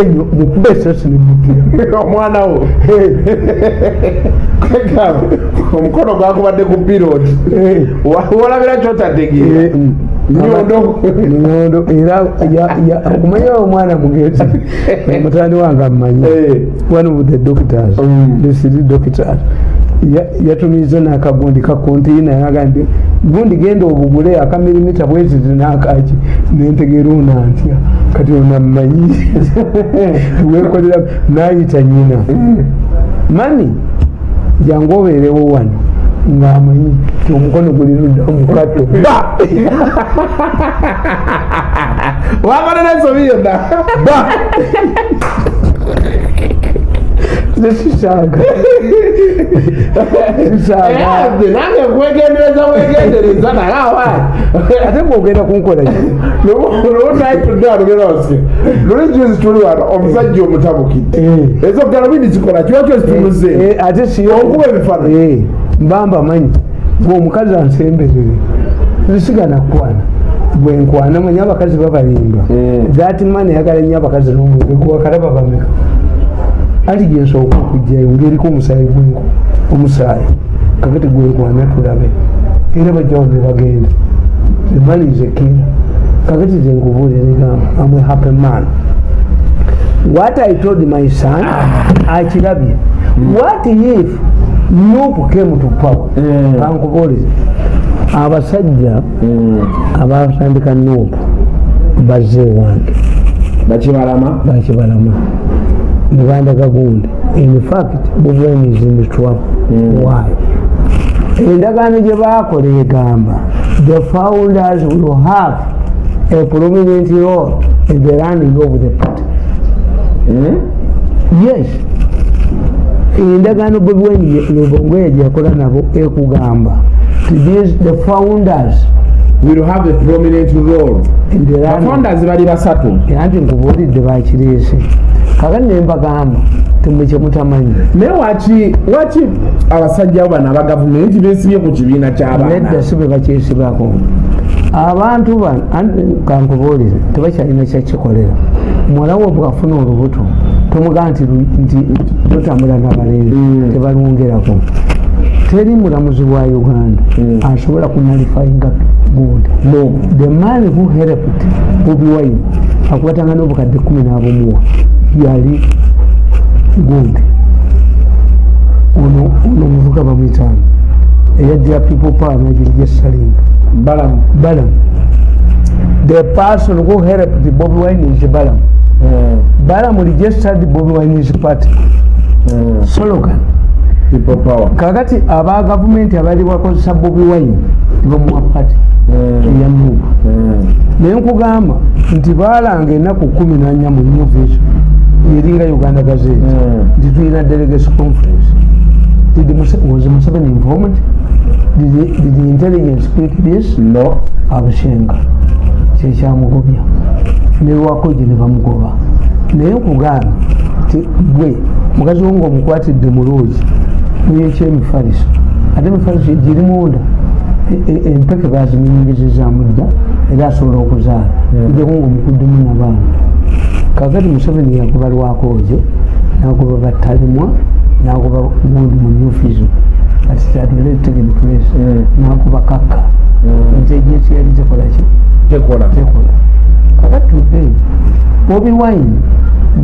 esasi nemutira omwana wo. Omukono gwakubadde ku piroti walabira kyotategeera? Nyondo nyondo era ya- ya- okumanya omwana mugezi mutani wange amumanyi one of the doctors. Mm. the city doctors yatumiza nakagundi kakonteina yagambye gundi genda obugule akamirimita bweziti nakaki? Nentegeera ona ntya kati onammanyi wekolera nayita nyina mani jangu obeerewo wano. Ngaamanyi ti omukono guli ludda mukato ba! Wamala nensobi yonna. Ba nesisaaga sisaaga nze nange nkwegendereza wegendereza naye awa ate ng'ogenda kunkola ki? Lunaitudde alugera ose luli juzi tuli wano omusajja omutabukidde. Eh. ezo galubindi zikola kiwa kyo zitumuze Eh, ate si Onkuba ebifaananyi. Eh, mbamba manyi. Gwe omukazi ansemberere zisigana kwana. Bwenkwana manyi abakazi babalimba. Mm. that man yagala nnyo abakazi n'omwenge gwakalaba bameka ali gyensooka okugjayo ngaeriko omusaayi gwenku omusaayi. Kakati gwenkwana tulabe era bajjawo ne bagenda. Emalize kira kakati zenkubuulira negamba amwe happy man. What i told my son akirabye. What if nupu came to power? Mm. kankubuulize abasajja Mm. abatandika nupu bazze wange. Bakibalama? Bakibalama nebandaga gundi in fact bobwen is in trouble why? Endagaano gye bakola egamba the founders will have a prominent role in the running of the party. Mm. yes. Endagaano bobwen lubongoya gyeyakola nabo ekugamba the founders will have a prominent role bafondazi bali basatu. Anti nkubuulidde bakireese kakati nembagamba temukye mutamanyi. Naye waki waki abasajja bano aba gavumenti besibye ku kibiina ky'abaana? Nedda si bwe bakyesibako abantu kankubuulire tebakyalina kyakikolera muwala wo bwafuna olubuto tomugaa nti lu- nti totambula nabalenzi Mm. tebalwongerako teri mulamuzi wa uganda Mm. asobola kunalifyinga good. No the man who helped bobi wine akubatanga n'obukadde kumi n'abumuwa yali good. Ono omuvuga bamwitaano eyaddira people power nagiri gyesalinga balamu. Balam the person who helped bobi wine is balam Mm. balam registered bobi wine is party. Mm. slogan kakati aba gavumenti abali bakozesa bobi wine nebamuwa party Mm. eyamuva Mm. naye nkugamba nti baalanga ennaku kumi nanya mu new vision eringa uganda gazette Mm. nti tulina delegation conference. Did Muse- was museveni informed did, the- did the intelligence speak this? No. Abushenga kyekyamugobya nelwakoje ne bamugoba. Naye nkugamba ti gwe mukazi wo ngaomukwatidde muloogi neyekyemifaliso ate emifaliso giri munda E- e- empeke baziminyingizizaamu dda era asobola okuzaala. Ijjaku ngaomukuddemu nabaana kakati museveni yagoba lwakoje nagoba battalimwa nagoba gundi mu nyufizo kati kyatuletegenekulesi Mm. nagoba kakka. Nti ejesi yali zikolaki tekola kakati today bobi wine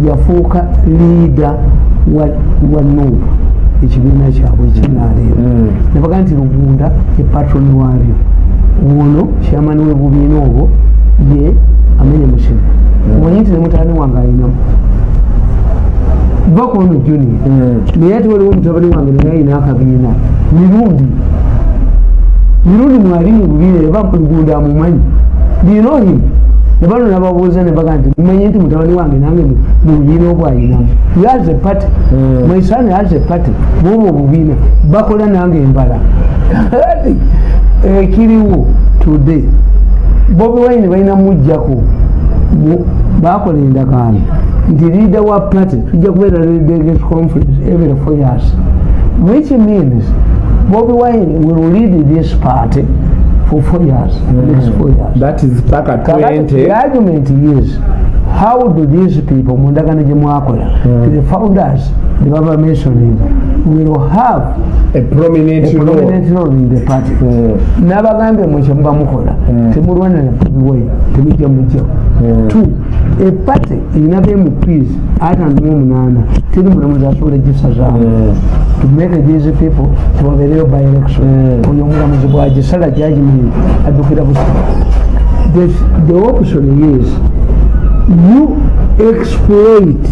yafuuka liida wa, wa nuupu ekibiina kyabwe ekinaleero Mm. nebaga nti lugunda patroni waabyo ono kyamani webubiina obwo ye amenye musene omanyi nti ne mutani wange ayinamu? Bakono junior. Mm. naye ate waliwo mutabani wange naye ayina akabiina. Mirundi. Mirundi mwali mu bubiina eba lugunda amumanyi. Linohi nebano nababuuza nebaga nti mumanyi nti mutabani wange nange mu- mu bubiina obwo ayinamu yaze pati Mm. maisaani yaze pati bwobo obubiina bakola nange embala. Kati, ekiriwo today. Bobi wine balina mujjako mu- bakola endagaano. Nti leader wa party tujja kubeera leaders conference every four years. Which means bobi wine will lead this party for four years. Next four years that is paka Kakati, 20 the argument is how do these people mu ndagaano gye mwakola the founders the baba mentioning will have a prominent a role. prominent role in the party? Mm. n'abagambye mwe muba mukola temulwanira bobi wine temujja mujjawo two a party erina bmps ataano mu omunaana teri mulamuzi asobola gisazaamu to make these people tebabeereyo by election. Oyo omulamuzi bwagisala judgment addukira busa the, the option is you exploit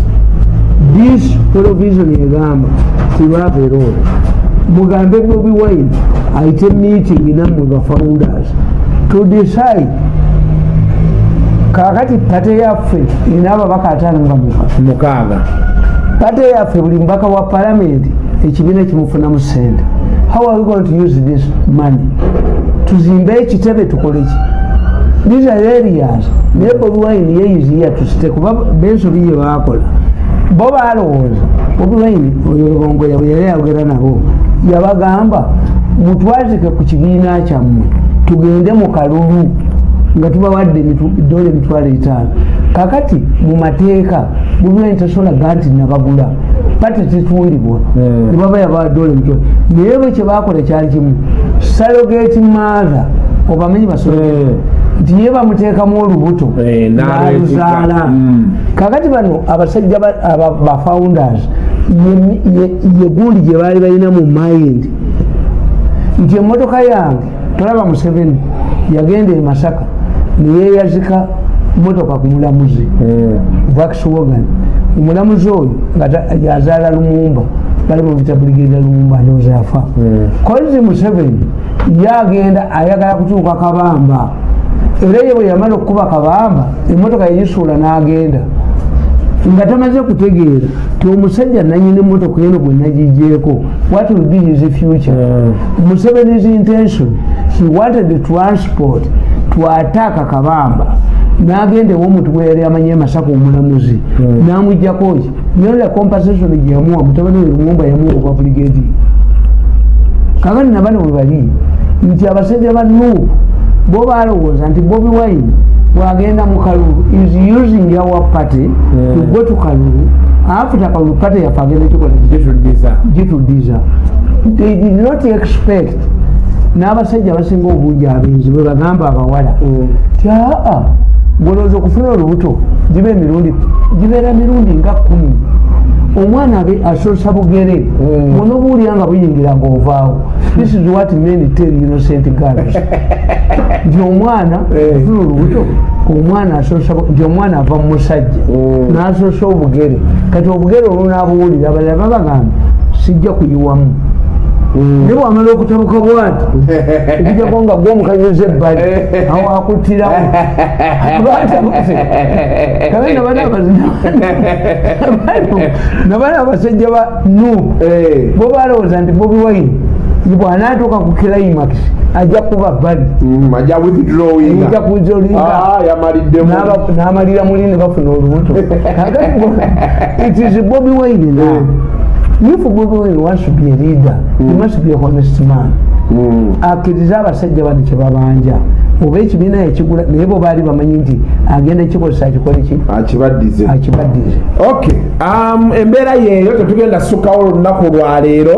this provision egamba tibabeeroo mugambe bobi wine ayite meeting nammwe ba founders to decide. Kakati pate yaffe erina ababaka ataano nga muka mukaaga pate yaffe buli mubaka wa palamenti ekibiina kimufunamu sente. How are we going to use this money? Tuzimbe ekitebe tukole ki these are areas wine yeyiziya tusite kuba bensobi ye bakola. Bo balowooza wine oyo lubongoya bwe yali ayogera nabo yabagamba mutwazike ku kibiina kyammwe tugende mu kalulu nga tubawadde dola emitwalo etaano. Kakati mu mateeka guvumenti tasolaga nti nabagula pate tetundibwa Mm. nebaba yabawa dola emitwalo. Naye bwe kyebakola kyali kimu salogeti maatha obamenyi basolo Mm. Nti ye bamuteekamu olubuto. Eh, n'aluzaala Mm. kakati bano abasajja ba- aba- ba founders ye- ye- ye gundi gye baali balina mu mind nti emmotoka yange tolaba museveni yagenda e masaka neyeyazika motoka ku mulamuzi. Mm. vaxwogan omulamuzi oyo nga yazaala lumumba bali mubita brigada lumumba ndozafa Mm. kozi museveni yagenda ayagala kutuuka kabamba era ye bwe yamala okukuba kabamba emotoka yagisuula n'agenda. Nga tamaze kutegeera ti omusajja nanyini emotoka eno gwe nagigyeko what will be his future? Mm. museveni's intention he wanted the transport to attack kabamba. N'agenda ewomuntu gwe yali amanye masaka omulamuzi. Mm. n'amuggyako ki? Nyola compensation gyeyamuwa mutabani we lumumba yamuwa okwa brigadi kakati nabano bwe bali nti abasajja ba nuupu bo balowooza nti bobi wine bwagenda mu kalulu is using our party to go to kalulu after kalulu party yafe agenda Gitudiza. gitudiza they did not expect n'abasajja abasinga obungi abenzi bwe bagamba abawala ti aa golowooza okufuna olubuto giba emirundi gibeera mirundi nga kumi omwana abe asosa bugere bona obuwulira nga buyingira ngaovaawo this is what men tell innocent girls nti omwana Eh. ofuna olubuto omwana asosa nti omwana ava mu musajja Mm. n'asosa obugere. Kati obugere olunaabuwulira abalala babagamba sijja kuyiwamu naye bwamala okutabuka bwati okujjako nga gwomukanyiza ebbali awo akuttirawo nabana abasajja ba nuupu Eh. bo balowooza nti bobi wine bwanaatuuka ku climax ajja kuba bbali Mm, ajja withdrawing. Ajja kuzolinga. Ah, yamaliddemu. N'aba- n'amalira muli ne bafuna olubuto bobi wine now if bobi wine wants to be a leader he must be a honest man. Mm. akkiriza abasajja bano kyebabanja oba ekibiina ekigula naye bo baali bamanyi nti agenda kikozesa akikole ki? Akibaddize. Okay um, embeera yeeyo tetugenda sukkawo olunaku lwaleero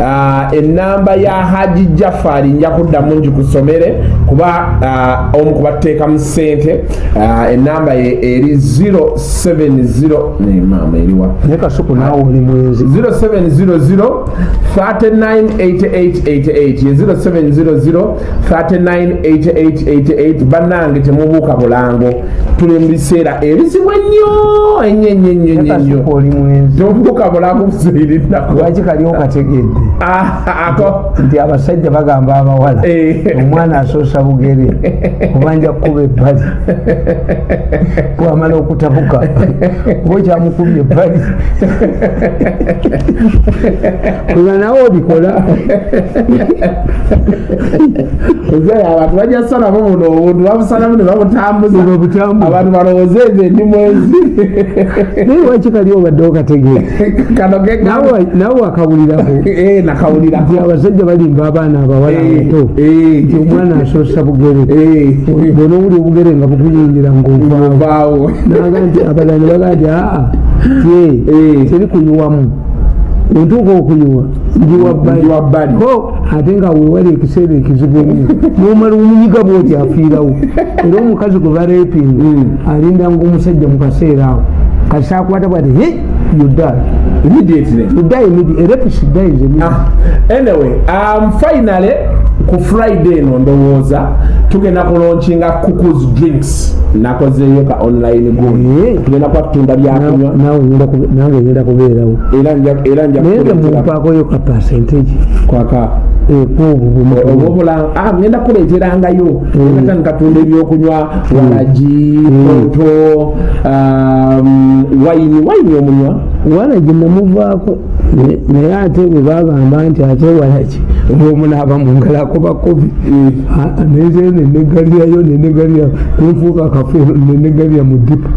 uh, enamba ya haji jafari nja kuddamu ngikusomere kuba uh, omu kubateekamu ssente uh, enamba ye eri 070 ne maama eriwa naye kasuku naawe oli mwenzi. 0700 398888 ye 0700 398888 bannange temubuuka bulango tuli mu biseera ebizibu ennyo ennyo ennyo ennyo ennyo. Tobuuka bulango buzibirirako lwaki kaliwo kategedde? Ako. Nti abasajja bagamba abawala Eh. omwana asoosa bugere kubanja kukuba ebbali. Bwamala okutabuka oba okyamukubye ebbali. Kuba nawe obikola. Abantu bajja salamu buno obuntu babusalamu ne babutambuza abantu balowooze ezo endi mwezi naye lwaki kali obadde okategeera kano ge Nawe- nawe wakawulirako. Eh, nakawulirako. Nti abasajja balimba abaana abawala Eh, abato. eh. nti omwana asoosa bugere. Bona owuli obugere nga bukuyingira ngaovaawo ovaawo. naga nti abalala ne baga nti aa ye Eh. teri kuyiwamu ontuuka okuyiwa njiwa bbali Njiwa bbali. ko ate nga wewali ekiseera ekizibu ennyo. Nomala omunyiga bwoti afiirawo. Era omukazi gwe bareepinga alinda ngaomusajja mu kaseera awo. Kasi akwata bwati he yudai immediately. Yudai midi erepisi dies emidi Ah, anyway um, finally ku friday eno ndowooza tugenda kulaunchinga cuckoos drinks. Nakozeeyo ka online Eh. tugenda kuba tutunda byakunywa nange ngenda kubeerawo. Era nja- era nja naye nga kukuleetera mumpaakoyo ka percentage. Kwaka. Obubula ah, ngenda kuleeterangayo. Ngata nkatunda ebyokunywa. Walagi poto um, wayini wayini omunywa wala gyenamuvaako ne- naye ate bwe bagamba nti ate walaki omunaaba mungalo akuba kobi neze nenegalirayo nenegalira nenfuuka akafeero nenegalira mu dipa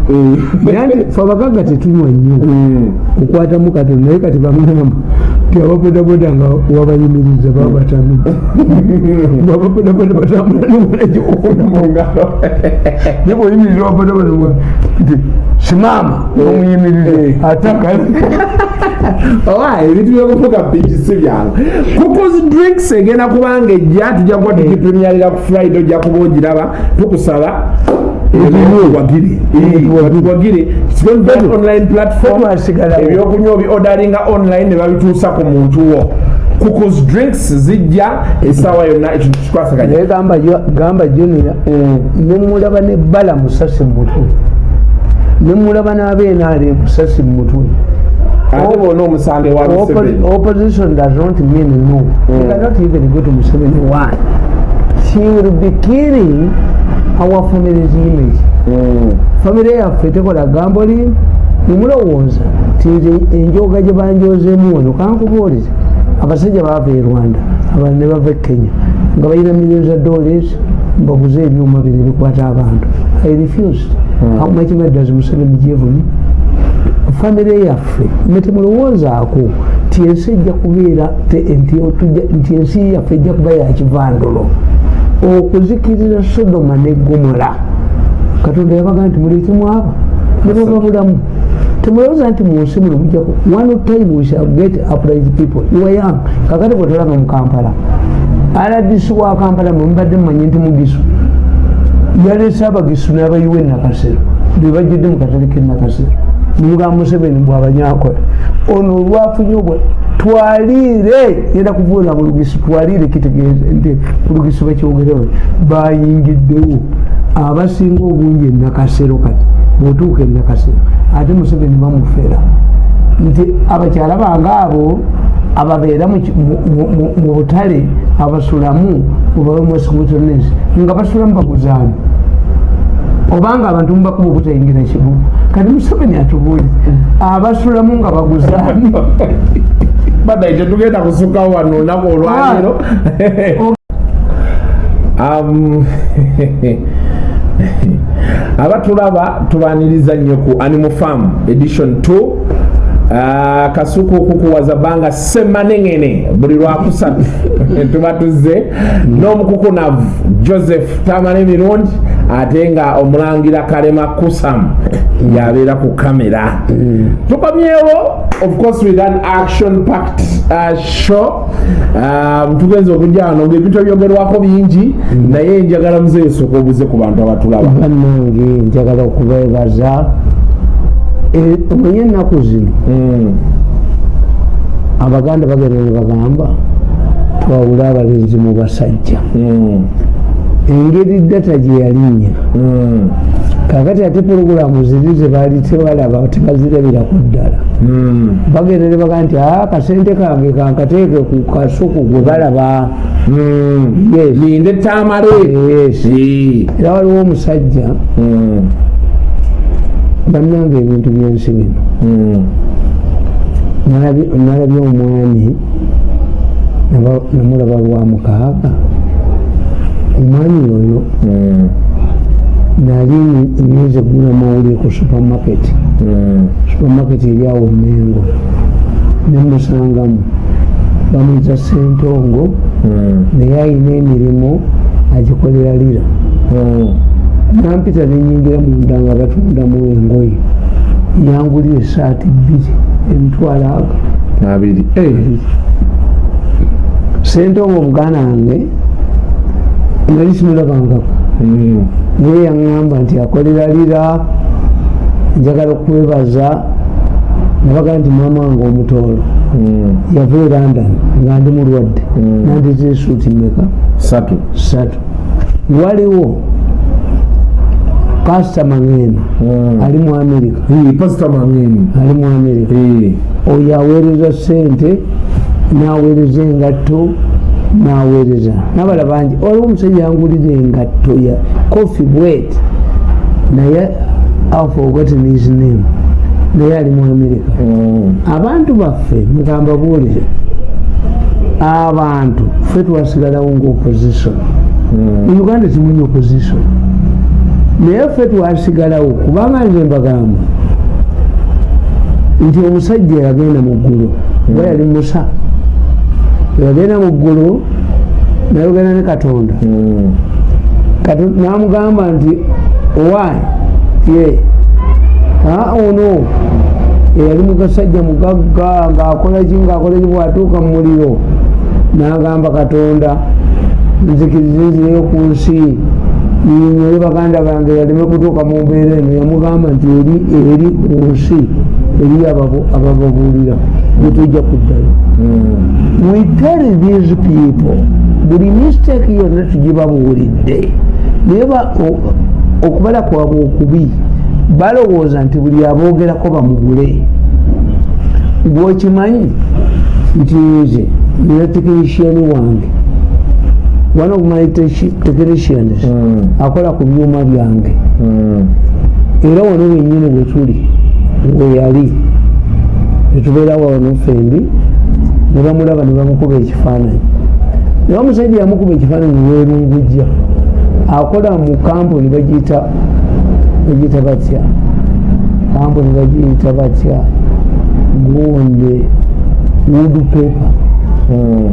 naye nti fe abagagga tetunywa nnyo okwatamu katono naye kati bamugamba ti ababodaboda nga wabayimiriza babatami ababodaboda batambula nimunagikukuna mungalo nibweyimiriza ababodaboda nti simama omuyimirize ataka owa ebintu byokufuka biki si byangu kukozi drinks egenda kubanga ejja tujja kuba tugipremiarira ku friday ojja kuba ogiraba tukusaba. Wagire online platform ebyokunywa obi odaringa online ne babituusa ku muntu wo. Kucos drinks zijja essaawa yonna ekintu kikwasaganya gamba junior nemulaba nebbala musasi mumutwe nemulaba nabenaali musasi omusange wa opposition does not mean no. Mm. cannot even go to museveni. One she will be killing our family's image. Mm. family yaffe tekola gambo li nemulowooza ti enjoga gye banjozemu wano kankubuulize. Abasajja baava e rwanda abantu ne bava e kenya nga balina million za dollars mbaguze ebyuma bino bikwata abantu i refused? Mm. how much does museveni me famire yaffe netemulowoozaako nti ensi ejja kubeera nti ensi yaffe ejja kuba yakivandulo okuzikiriza sodoma ne gomola katonda yabaga nti mulekemu aba nebaba bulamu. Temulowooza nti munsi muno mujjaku one time we shall get upright people. Iwayang kakati bwetolaba mu kampala. Aladisi wa kampala mwemubadde mumanyi nti mugisu yalese abagisu n'abayiwa enakasero bebajjudde mu katale k'enakasero nimugamba museveni bwabanyakola ono olwafunye obwa twaliire yenda kuvuula mulugisi twaliire kitegeeza nti mulugisi bakyogerewe bayingiddewo. Abasinga obungi enakasero kati bwotuuka enakasero ate museveni bamufera. Nti abakyala bange abo ababeera mu butale abasulamu mubawemwesikubutonesi nga basulamu baguzaani obanga abantu mubakuba obutayingira kibuga kati museveni atubuulize abasulamu nga baguzaani badai tetugenda kusukawo wano olunaku olwaliro um, abatulaba tubaniriza nnyo ku animal farm edition 2 Uh, kasuku okukuwaza banga semanengene buli lwakusatu tuba tuzze n'omukukunavu joseph tamala emirundi ate nga omulangira kalema kusam. Yabeera ku kamera. Mm. tukomyewo of course with an action packed uh, show. Um, tugenza okujja wano ngaebintu ebyogerwako bingi mm. naye njagala muzeesoka obuze ku bantu abatulaba. Bannange njagala okubeebaza omanye ennaku zino abaganda bagenda nebagamba twawule abalenzi mu basajja. Engeri data gye yalinnya. Kakati ate porogulamu ziri zebaali tebalaba tebazirabiraku ddala. Bagenda nebaga nti a kasente kange kankateeke ku kasuku gwe balaba. Linde tamale. Era waliwo omusajja bannanga ebintu byensi bino nalabye omwami namulaba lwa mukaaga. Omwami oyo nali nyinza egula mawulire ku supermarket. Supermarket eryawo mengo. Nemusangamu bamwiza sentongo naye ayina emirimu agikolera lira nampita nenyingira munda nga batundamu engoye. Yangulira esaati bbiri emitwalo ago. Abiri. Sente omu obuganda wange nali simulabangako. Naye yaŋŋamba nti akolera lira njagala okwebaza nabaga nti maama wange omutoolo. Yava e london nga ndi mulwadde. Nandeta esuuti meka satu satu waliwo kasitama ngeno ali mu amerika ali mu amerika oyo aweereza sente naweereza engatto naweereza nabala bangi waliwo omusajja yangulira engatto ya coffee bwet naye aforgotten his name naye ali mu amerika abantu baffe mugamba buulire abantu ffe twasigalawo nga opposition mu uganda timunya opposition naye ffe twasigalawo kubanga nze mbagamba nti omusajja yagenda mu ggulu oba yali musa yagenda mu ggulu nayogera ne katonda. Mm. Katonda namugamba nti owaani ye ono eyali mugasajja mugagga ngaakola ki ngaakola ki bwatuuka mu muliro. N'agamba katonda nzikiriza nzireyo ku nsi nyonyole baganda bange baleme kutuuka mu mbeera eno yamugamba nti eri eri ku nsi eri abababuulira gyetujja kuddayo. Mm. we tell these people buli mistake yonna tugibabuulidde. Naye okubala kwabwe okubi balowooza nti buli aboogerako bamugule. Gwokimanyi nti nze nina tekinisiyani wange one of my technicians Mm. akola ku byuma byange. Mm. era wano wenyini wetuli weyali netubeera wano fembi ne bamulaba ne bamukuba ekifaananyi. Naye omusajja yamukuba ekifaananyi werungujja akola mu kampuni bagiyita bagiyita batya? Kampuni bagiyita batya? Gonde wood paper. Mm.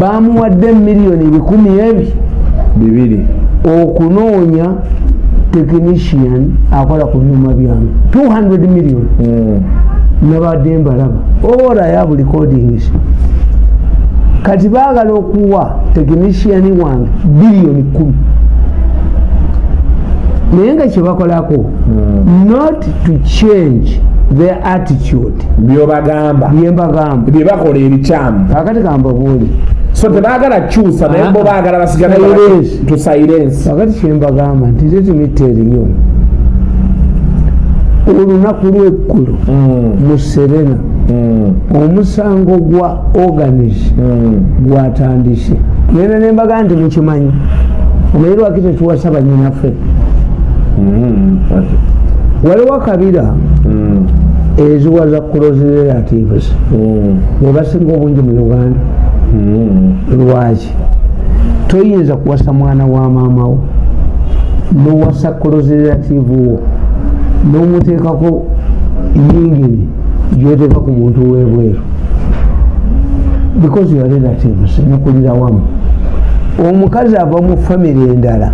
Bamuwadde miliyoni bikumi ebi bibiri. okunoonya technician akola ku byuma byange 200 million. Mm. nabadde mbalaba. Oba yabo recordings kati baagala okuwa technician wange biliyoni kumi. Naye nga kyebakolako not to change their attitude. Byobagamba. Byembagamba byebakola ebikyamu. Kakati kambabuuli so tebaagala kyusa naye Ah, bo baagala basigale Silence. tu silence kakati kyembagamba nti tetumitta eriyo olunaku lweggulo Mm. mu serena Mm. omusango gwa organis Mm. gwatandise genda nembaga nti mukimanyi omanyi lwaki tetuwasa banyinaffe waliwo akabira eziwa za close relatives webasinga obungi mu uganda. Lwaki? Toyinza kuwasa mwana wa maamawo nowasa close relative wo nomuteekako yingini gyoteeka ku muntu webweru. Because your relatives mukulira wamu. Omukazi ava mu famire endala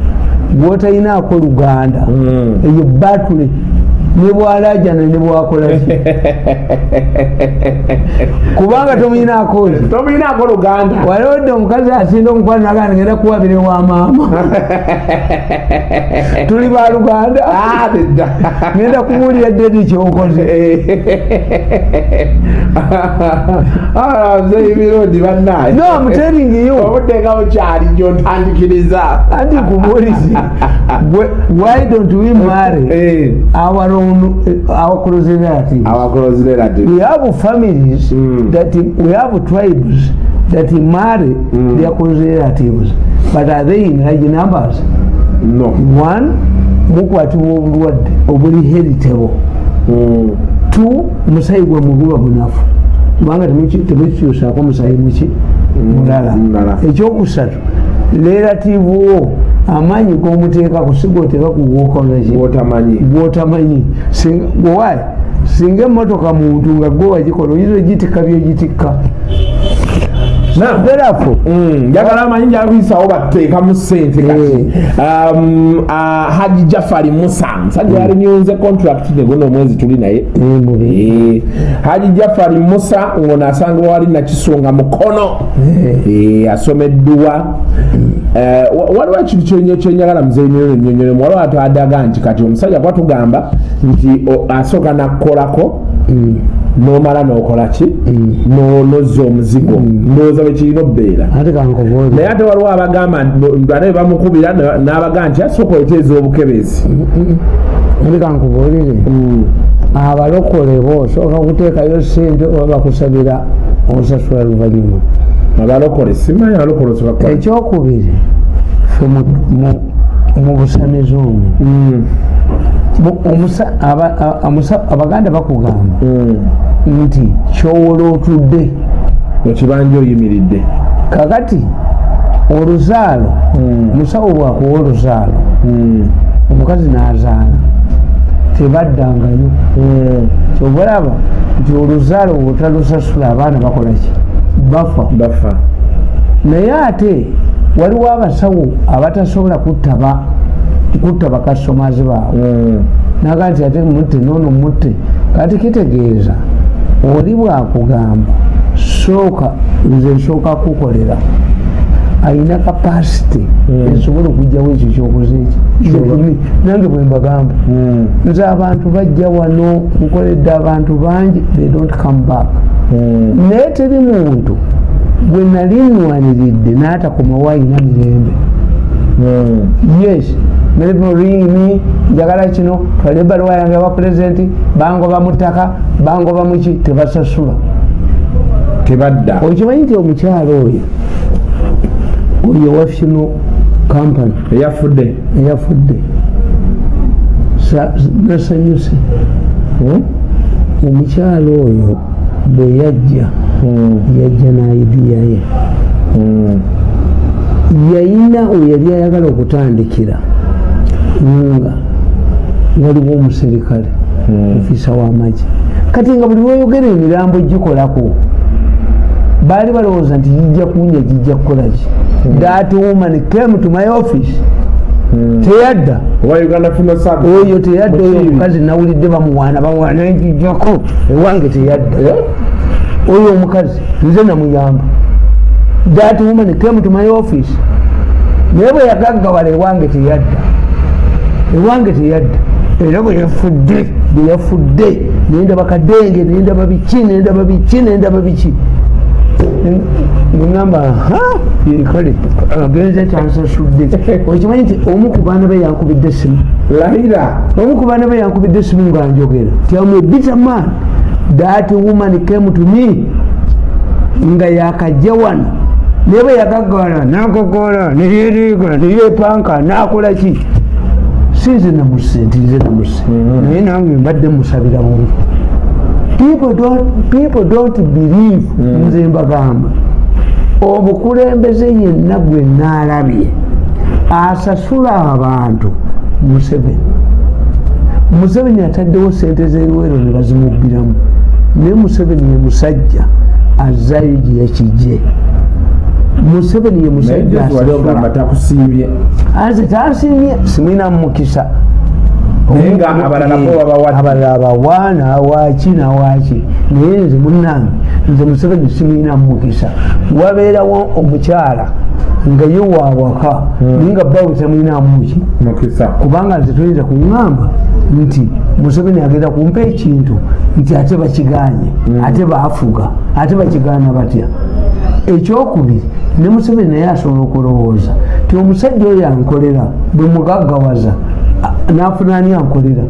gwotalinaako luganda Mm. eyo batule ne bwalajana ne bwakolaki kubanga tomuyinaako ki? Tomuyinaako luganda. Walodde omukazi asinda omukwano naganda ngenda kuwabire wa maama. Tuli baluganda Ah, nedda. ngenda kubuulira ddedi kyokoze. Ah, nze emirundi bannaye no you. Obuteeka bukyali gyotandikiriza anti kubuulize Why- why don't we marry Eh, our own uh, our close relatives our close relative. We have families Mm. that we have tribes that marry Mm. their close relatives. But are they in large numbers? No. One mukwatibwa obulwadde obuli heritable. Mm. two musayi gwe muguba munafu. Kubanga temuki- temukikyusaako musayi muki? Mulala. Mulala. ekyokusatu relative wo amaanyi gomuteekaku si goteeka ku gwotamanyi. Gwowayi singa emotoka muntu nga gwe wagikola oyinza ogitikka byogitikka therefore Mm, njagala amanyi njakuyisawo bateekamu sente kati Um, ah, haji jafari musa musajja yalinyonze contract neguno omwezi tuli naye? Mubi Eh, haji jafari musa ngono asangibwa wali nakisunga mukono. Eh, asomeddwa Eh, wa- waliwo ekintu kyenye- kyenjagala muzenyolo nyonyolemu waliwo atadaga nti kati omusajja kwatugamba nti asooka nakkolako nomala nokola ki? No- nozza omuzigo. Ndowooza bwekirina obbeera. Naye ate waliwo abagamba ate bamukubira na- n'abagamba nti asooka oteeza obukebezi ate kankubuulire abalokole bo osooka kuteekayo sente oba bakusabira osasula luvanyuma abalokole simanyi abalokole ekyokubiri fe mu- busamizi omwo amusa- abaganda bakugamba nti kyowola otudde. Ekibanja oyimiridde. Kakati oluzaalo musawo bwakuwa oluzaalo. Omukazi n'azaala. Tebaddangayo. Kyobalaba nti oluzaalo bwotalusasula abaana bakolaki bafa. Bafa. Naye ate waliwo abasawo abatasobola kutta kutta bakastomazi baabwe Mm. naga nti ate mutte noono mutte kati kitegeeza oli bwakugamba sooka nze nsooka kukolera ayina kapasite Mm. esobola okugjawo ekyo kyokoze eki nange bwe mbagamba Mm. nze abantu bajja wano nkoledde abantu bangi they don't come back naye teri muntu bwe nali nwaniridde n'atakomawo ayina mirembe Mm. yes. Ring njagala kino twale ebaluwa yange aba pulezidenti bangoba mu ttaka bangoba muki tebasasula. Tebadda. Okimanyi nti omukyalo oyo oyo wa funo kampany eyafudde. Eyafudde. Sa- nasanyuse. Mm. omukyalo oyo bwe yajja. Yajja naidiya ye. Mm. yayina we yali ayagala okutandikira. Nga waliwo omuserikale Mm. ofisa w'amagye. Kati nga buli lwoyogera emirambo gikolako baali balowooza nti gijja kunya gijja kukolaki that woman came to my office. Teyadda. Oyo teyadda oyo omukazi nawulidde bamuwaana bamuwaana nkijjako ewange teyadda. Eh? Oyo omukazi nze namuyamba. That woman came to my office. Naye bwe yagaggawala ewange teyadda. Ewange teyadda. Era bwe yafudde bwe yafudde nendaba kadenge nendaba biki nendaba biki nendaba biki. Neŋamba ha kale agenze tansasudde okimanyi nti omu ku baana be yankubidde esimu lahira omu ku baana be yankubidde esimu nga njogera. Ti am a bitter man that woman came to me. Nga yakajja wano naye bwe yagaggawala nagogola neyeriga neyepanka nakola ki si nze namusse nti nze namusse naye nange mbadde musabira bubi People don't- believe nze mbagamba obukulembeze yenna gwe naalabye asasula abantu. Museveni. Museveni ataddewo sente z'eruwero ne bazimubbiramu naye museveni ye musajja azzayo gye yakijje museveni ye musajja anze tansiimye simwina mukisa abalala bawaana waki nawaki naye nze munange nze museveni simwina mukisa wabeerawo omukyala nga ye wawaka naye nga bawe temwinamuki mukisa. Kubanga nze toyinza kuŋŋamba nti museveni agenda kumpa ekintu nti ate bakiganye ate baafuga ate bakigaana batya. Ekyokubiri ne museveni naye asobola okulowooza ti omusajja oyo ankolera bwe mugaggawaza a- n'afuna ani ankolera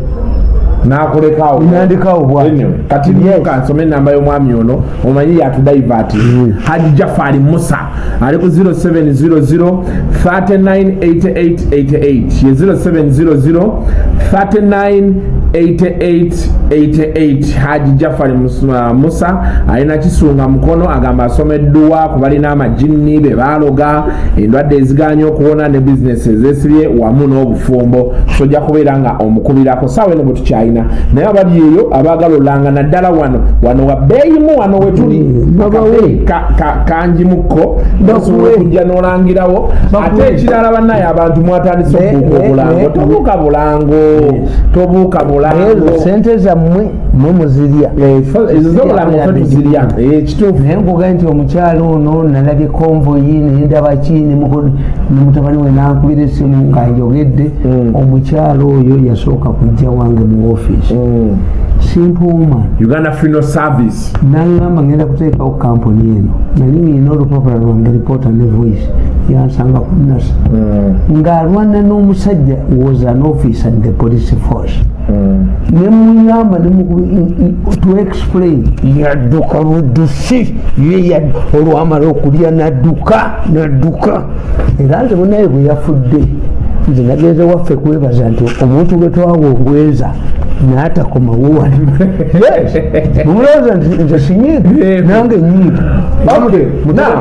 nakulekawo nandikawo bwati Anyway, kati Yes. luka nsome enamba y'omwami ono omanyi yatudaivaati haji jafari musa. Ali ku 0700 398888 ye 0700 398888 haji jafari Mus- musa alina kisunga mukono agamba asomeddwa ku balina amajinni be baloga endwadde eziganya okuwona ne bizinesi ezesibye wamu n'obufumbo. Sojja kubeera nga omukubirako saawa eno bwe tukyalina. Naye abali eyo abaagala olanga naddala wano wano wa bbeeyimu wano wetuli Mm, ka- kanjimukko basobola okujja n'olangirawo. Ate ekirala bannaye abantu mwatandise okubuuka ne- tobuuka bulango. Tobuuka bulango ezo sente zammwe mwe muzirya fe tuzirya kituufu naye nkuga nti omukyalo ono nalabye konvoyi nendaba ki ne muko- ne mutabani we nankubira essimu nga njogedde Mm. omukyalo oyo yasooka kujja wange mu ofiisi. Simpuuma uganda funeral service naŋŋamba ngenda kuteekawo kampuni eno nali ngina olupapula lwange reporter ne voice yansanga ku nasa Mm. ng'alwana n'omusajja was an officer in the police force. Mm. nemuyamba to explain. Yadduka buddusi ye olwamala okulya nadduka nadduka era nze munaye bwe yafudde nze nagenze waffe kwebaza nti omuntu gwe twawongweza n'atakomawo wali mumulowooza nti nze sinyiiga nange nyiiga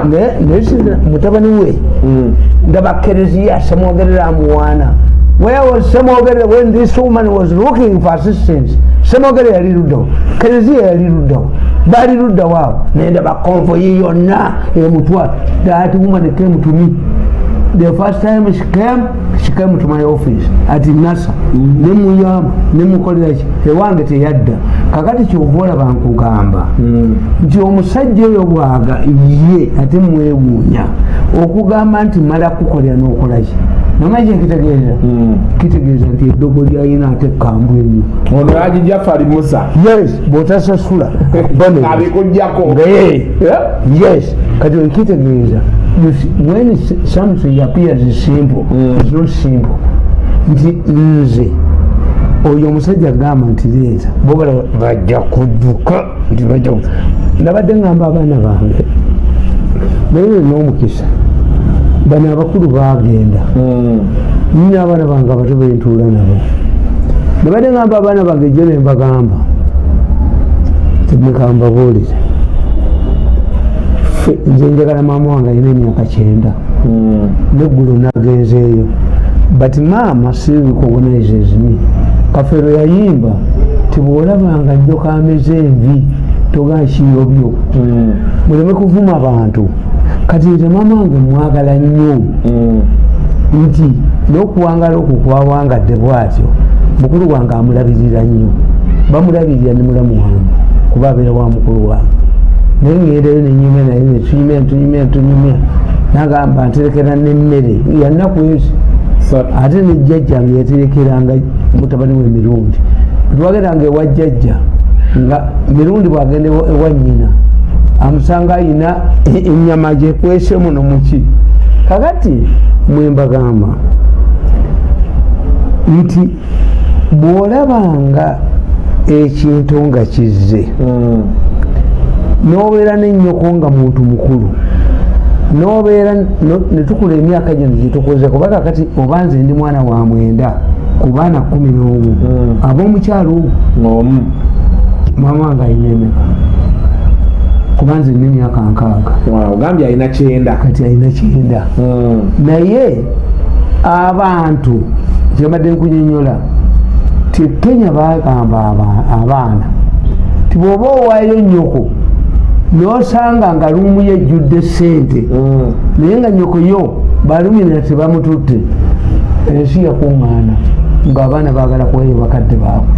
naye mutabani we Mm. ndaba kereziya semwogerera amuwaana where was semwogerera when this woman was looking for assistance semwogerera yali luddawo kereziya yali luddawo bali ludda waabo nenda bakonvoyi yonna. Emutwa that woman came to me the first time she came she came to my office at nasa. Nemuyamba nemukoleraki ewange teyadda. Kakati kyova olaba nkugamba nti omusajja oyo bwaga ye ate mwewuunya. Okugamba nti mala kukolera n'okolaki namanyi ekitegeeza kitegeeza nti eddogo lyayina ate kambw ennyo ono yagijafali musa. Yes bwotasasula. Abikugjako yes. Kati okitegeeza you see, when something appears simple Mm. it's not simple. Nti nze oyo omusajja agamba nti leeta bobala bajja kudduka nti bajja nabadde ngamba abaana bange naye n'omukisa bano abakulu bagenda nina abaana bange abato bentuula nabo. Nabadde ngamba abaana bange jo nembagamba temwekambabuulire Ffe, nze njagala maama wange alina emyaka kyenda. Neggulo nagenzeeyo but maama si recognizes me kafero yayimba tibwolabanga nnyo kameze envi togankiyobyo muleme kuvuma bantu. Kati nze maama wange mwagala nnyo. Nti n'okuwangala okwo kwawangadde bwatyo mukulu wange amulabirira nnyo. Bamulabirira ne mulamu wange kuba abeera wa mukulu wange naye ngendayo nenyumya naye netunyumya netunyumya netunyumya nagamba nterekera nemmere. Yanaku ezi ate nejjajjange yaterekeranga mutabani we mirundi. Twagendanga ewa jjajja nga mirundi bwagenda ewa ewa nyina amusanga ayina e- enyama gyekwese muno muki kakati mwembagamba nti bw'olabanga ekintu nga kizze n'obeera n'ennyoko nga muntu mukulu. N'obeera no- ne tukula emyaka gino gyetukoze kuba kakati oba nze ndi mwana wa mwenda ku baana kumi n'omu. Mm. ab'omukyalo omu maama wange alina emeka kuba nze nina emyaka nkaaga. Ogambye alina kyenda. Kati alina kyenda. Naye abantu kyembadde nkunyonyola ti kenya bagamba aba- abaana ti bw'oba owaayo nyoko nosanga nga lumu yejjudde sente naye nga nyoko yo balumina tebamututte ensi yakuŋŋaana ngaabaana baagala kuwayo bakadde baabwe.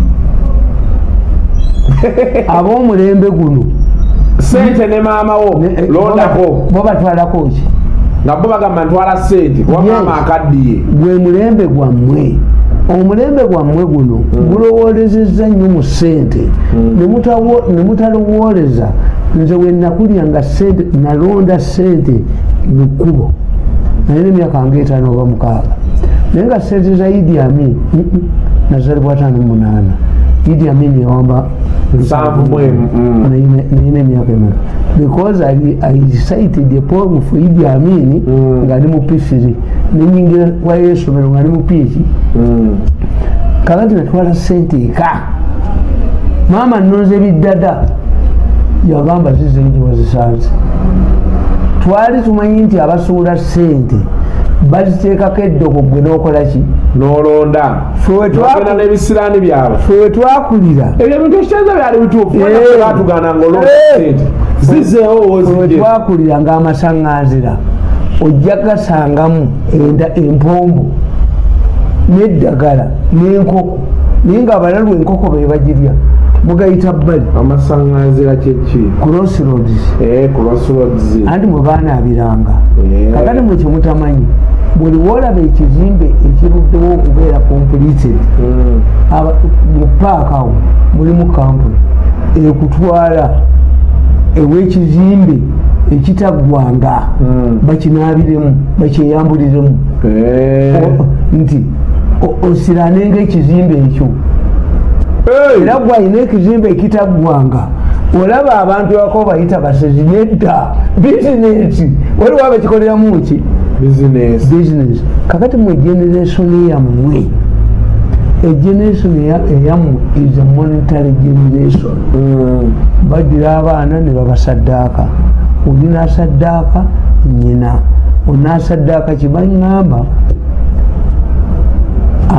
Ab'omulembe guno. Sente ne maama wo ne- eh, londako bo batwalako ki? Nga bo bagamba ntwala sente kuba maama akaddiye. Gwe mulembe gwammwe. Omulembe gwammwe guno gulowoolezezza nnyo mu ssente. Mutawo- ne mutalowooleza nze we nakulya nga sente nalonda sente mu kkubo. Naye nemyaka nga etaano oba mukaaga. Naye nga sente za idi amin nazalibwa ataano munaana. Idi amin yawamba nayina emyaka emeka because I, I recited a poem for Idi Amin Mm. ng'ali mu P3 nenyingira wayo esomero ng'ali mu PhD Mm. kakati natwala sente eka. Maama nonze biddada yagamba zizengi wazisanze twali tumanyi nti abasuula sente baziteekako eddogo gwe n'okolaki nolonda. N'ebisiraani byabwe. Ffe we twakulira. Ebyo bintu ekikyenza byali bituufu. Eh. batugana ngaolonda Eh. zizeewo we wozije twakulira ng'amasaŋŋanzira ojja gasangamu enda empombo n'eddagala n'enkoko naye ng'abalalu enkoko be bagirya mugayita bbali amasaŋŋanzira kyeki crossroads crossroads anti mwe baanaabiranga Eh. kakati mwe kyemutamanyi buli woolaba ekizimbe ekiruddewo okubeera completed Mm. aba- mu paaka awo mulimu kampuni ekutwala ew'ekizimbe ekitaggwanga Mm. bakinaabiremu bakyeyambuliremu Eh. Nti o- osiranenga ekizimbe ekyo. Era gwalina ekizimbe ekitaggwanga. Olaba abantu abako bayita basezi nedda bizinesi waliwo abakikoleramu ki? Business. Business. Kakati mwe generation yammwe. Egeneration eyammwe is a monetary generation. Mm. bagira abaana ne babasaddaaka oli nasaddaaka nyina onasaddaaka kibaŋŋamba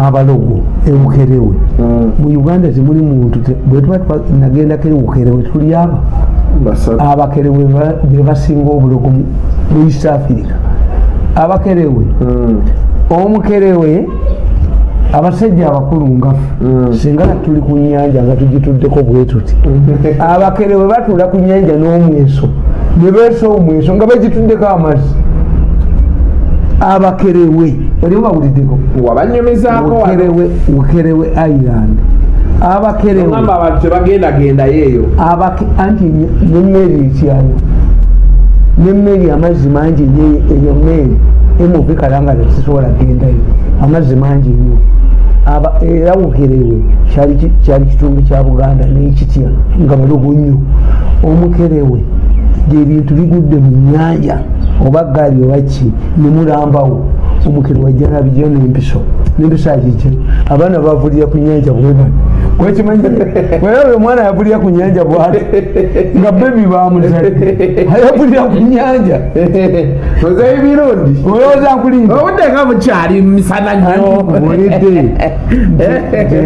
abalogo ebukerewe Mm. mu uganda temuli muntu te- bwe tuba twa- nagendako ebukerewe tuli aba abakerewe ba- be basinga obulogo mu east africa. Abakerewe. Mm. omukerewe abasajja abakulu ngafe Mm. singa tuli ku nyanja nga tugituddeko bwe tuti. Abakerewe batuula ku nyanja n'omweso. Ne beesa omweso nga bagituddeko amazzi abakerewe. Oli bawuliddeko bukerewe island. Abakerewe. Ogamba abantu tebagendagendayo eyo abake anti nemmeri ekyayo. Nemmeri amazzi mangi eyo mmeri emuvi kalangala tezisobola gendayo amazzi mangi nnyo Aba- era bukerewe kyali kitundu kya buganda n'ekitya nga balogo nnyo. Omukerewe gyebintu bigudde mu nyanja oba gaali oba ki nemulambawo omukerewe wajjana bijjo n'empiso n'empiso akikyo abaana bavulira ku nyanja bwebano wekimanyi wewe omwana yavulira ku nyanja bwati? Nga bebi bamuzadde ayavulira ku nyanja ozeyo mirundi olowooza nkulinda? Obudde nga bukyali misana nnyo. Olidde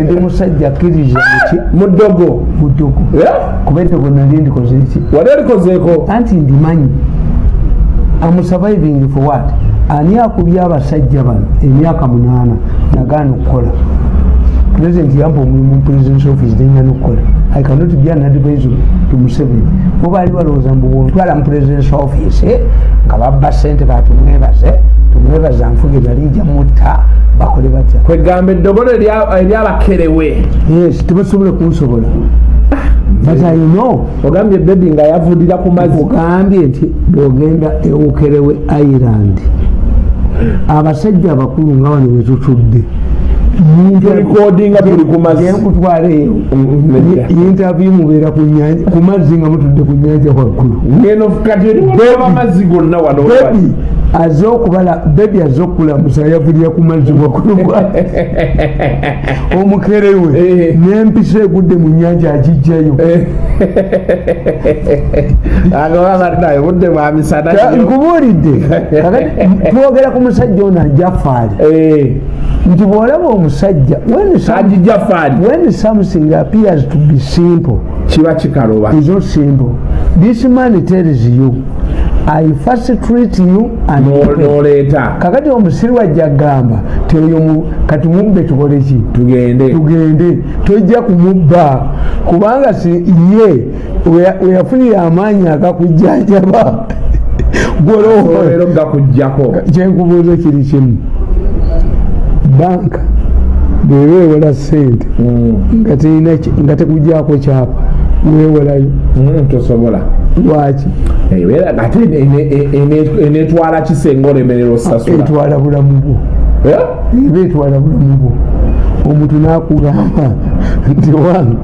ndi musajja akkiriza muki mudogo mudogo kuba eddogo nali ndikoze eki wali olikozeeko anti ndimanyi amusurviving for what? Ani akubye abasajja bano emyaka munaana nagaana okukola? President yampa omulimu mu presidence office nenyana okukola i cannot be an advisor to museveni. Mubaali balowooza mbu bwotwala mu presidence office eh, nga babba sente batumwebaze tumwebaza nfuge balijja mutta bakole batya? Kwegamba eddogolo erya- eryabakerewe yes tebasobola kunsobola know ogambye bebi nga yavudira ku mazzi. Ogambye nti bwogenda ewukerewe island abasajja abakulu nga wano wetutudde nkutwala eyo nedda. interview mubeera ku nyanja ku mazzi nga mutudde ku nyanja waggulu aze okubala bebi aze okulamusa yavulira ku mazzi waggulu gwa- omukerewe Eh. n'empisa egudde mu nyanja agijjayo agababaddayo budde bwa misana Ta- nnyo. nkubuulidde. Twogera ku musajja ono ajafaali Eh, nti bw'olaba omusajja when something appears to be simple? Kiba kikaluba not simple. This man tells you i first treat you and No- noleeta kakati omusiri wajja gamba mu- kati mubbe tukole ki? Tugende. Tugende. Tojja kumubba. Kubanga si ye weya- weyafunire amaanyi agakujjanjaba. Gwolowoola olero gakujjako. Kyenkubuuza kiri kimu. Banka bweba ewola sente nga ki- nga tekujjako kyapa wewolayo Mm, tosobola lwaki? Ebeera ate ene- ene- ene- enetwala kisenga olemerera osasula etwala bulamu bwo. Eh? eba etwala bulamu bwo. Omuntu nakugamba nti wange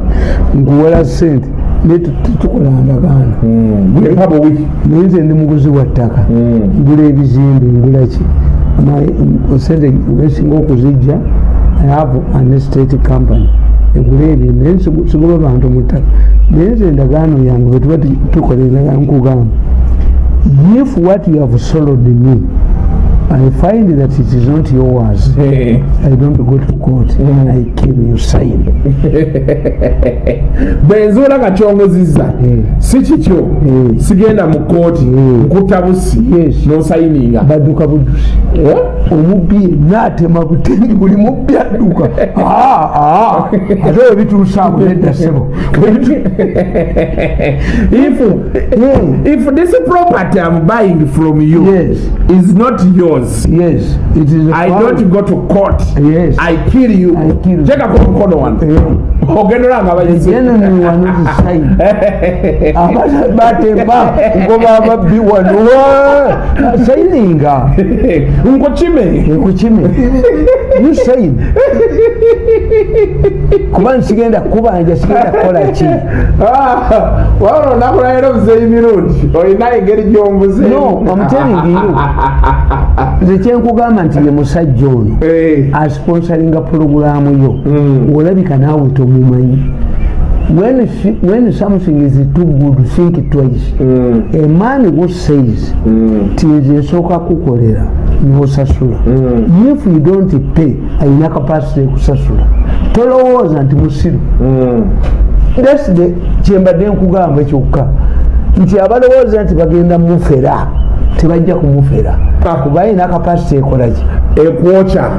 nkuwola sente naye tu- tu- tukola ndagaano Mm, buwi naye nze ndi muguzi wa ttaka Mm. ngula ebizimbe ngula ki? Sente wesinga okuzijja i have an estate company egula ebintu naye sigoba bantu mu ttaka naye nze endagaano yange bwetuba tu- tukola endagaano nkugamba. If what you have sold me i find that it is not yours Eh, i don't go to court Mm. i kill you sign bwenzuula kakyongozizza Mm. si kikyo Mm. sigenda mu kooti Mm. nkutta busi Yes. nosayininga badduka buddusi Eh? omubbi naatema butendi buli mubbi adduka Ah, ah. ate webituusa abo nedda sebo if if this property i'm buying from you Yes. is not yours yes it is i don't go to court. Yes. I kill you. I kill you. tekako omukono wano Eh, ogenda olanga abayizi. Generally wano the sign abata batema ngoba ababbi wano wa- sayininga nkukime ekukime you sign kuba nsigenda kubanja sigenda kukola ki? Wabona onakulabira obuzeeyi mirundi olina engeri gyombuze. No you. nze kyenkugamba nti ye musajja ono asponsoringa porogulamu yo. Mm. olabika naawe tomumanyi when, when something is too good think twice. A man who says ti nze nsooka kukolera nosasula if you don't pay ayina kapasity ekusasula tolowooza nti musiru. Thats the kyembadde nkugamba kyokka. Nti abalowooza nti bagenda mufera tebajja kumufera Ah. kuba ayina kapasite ekolaki ekwokya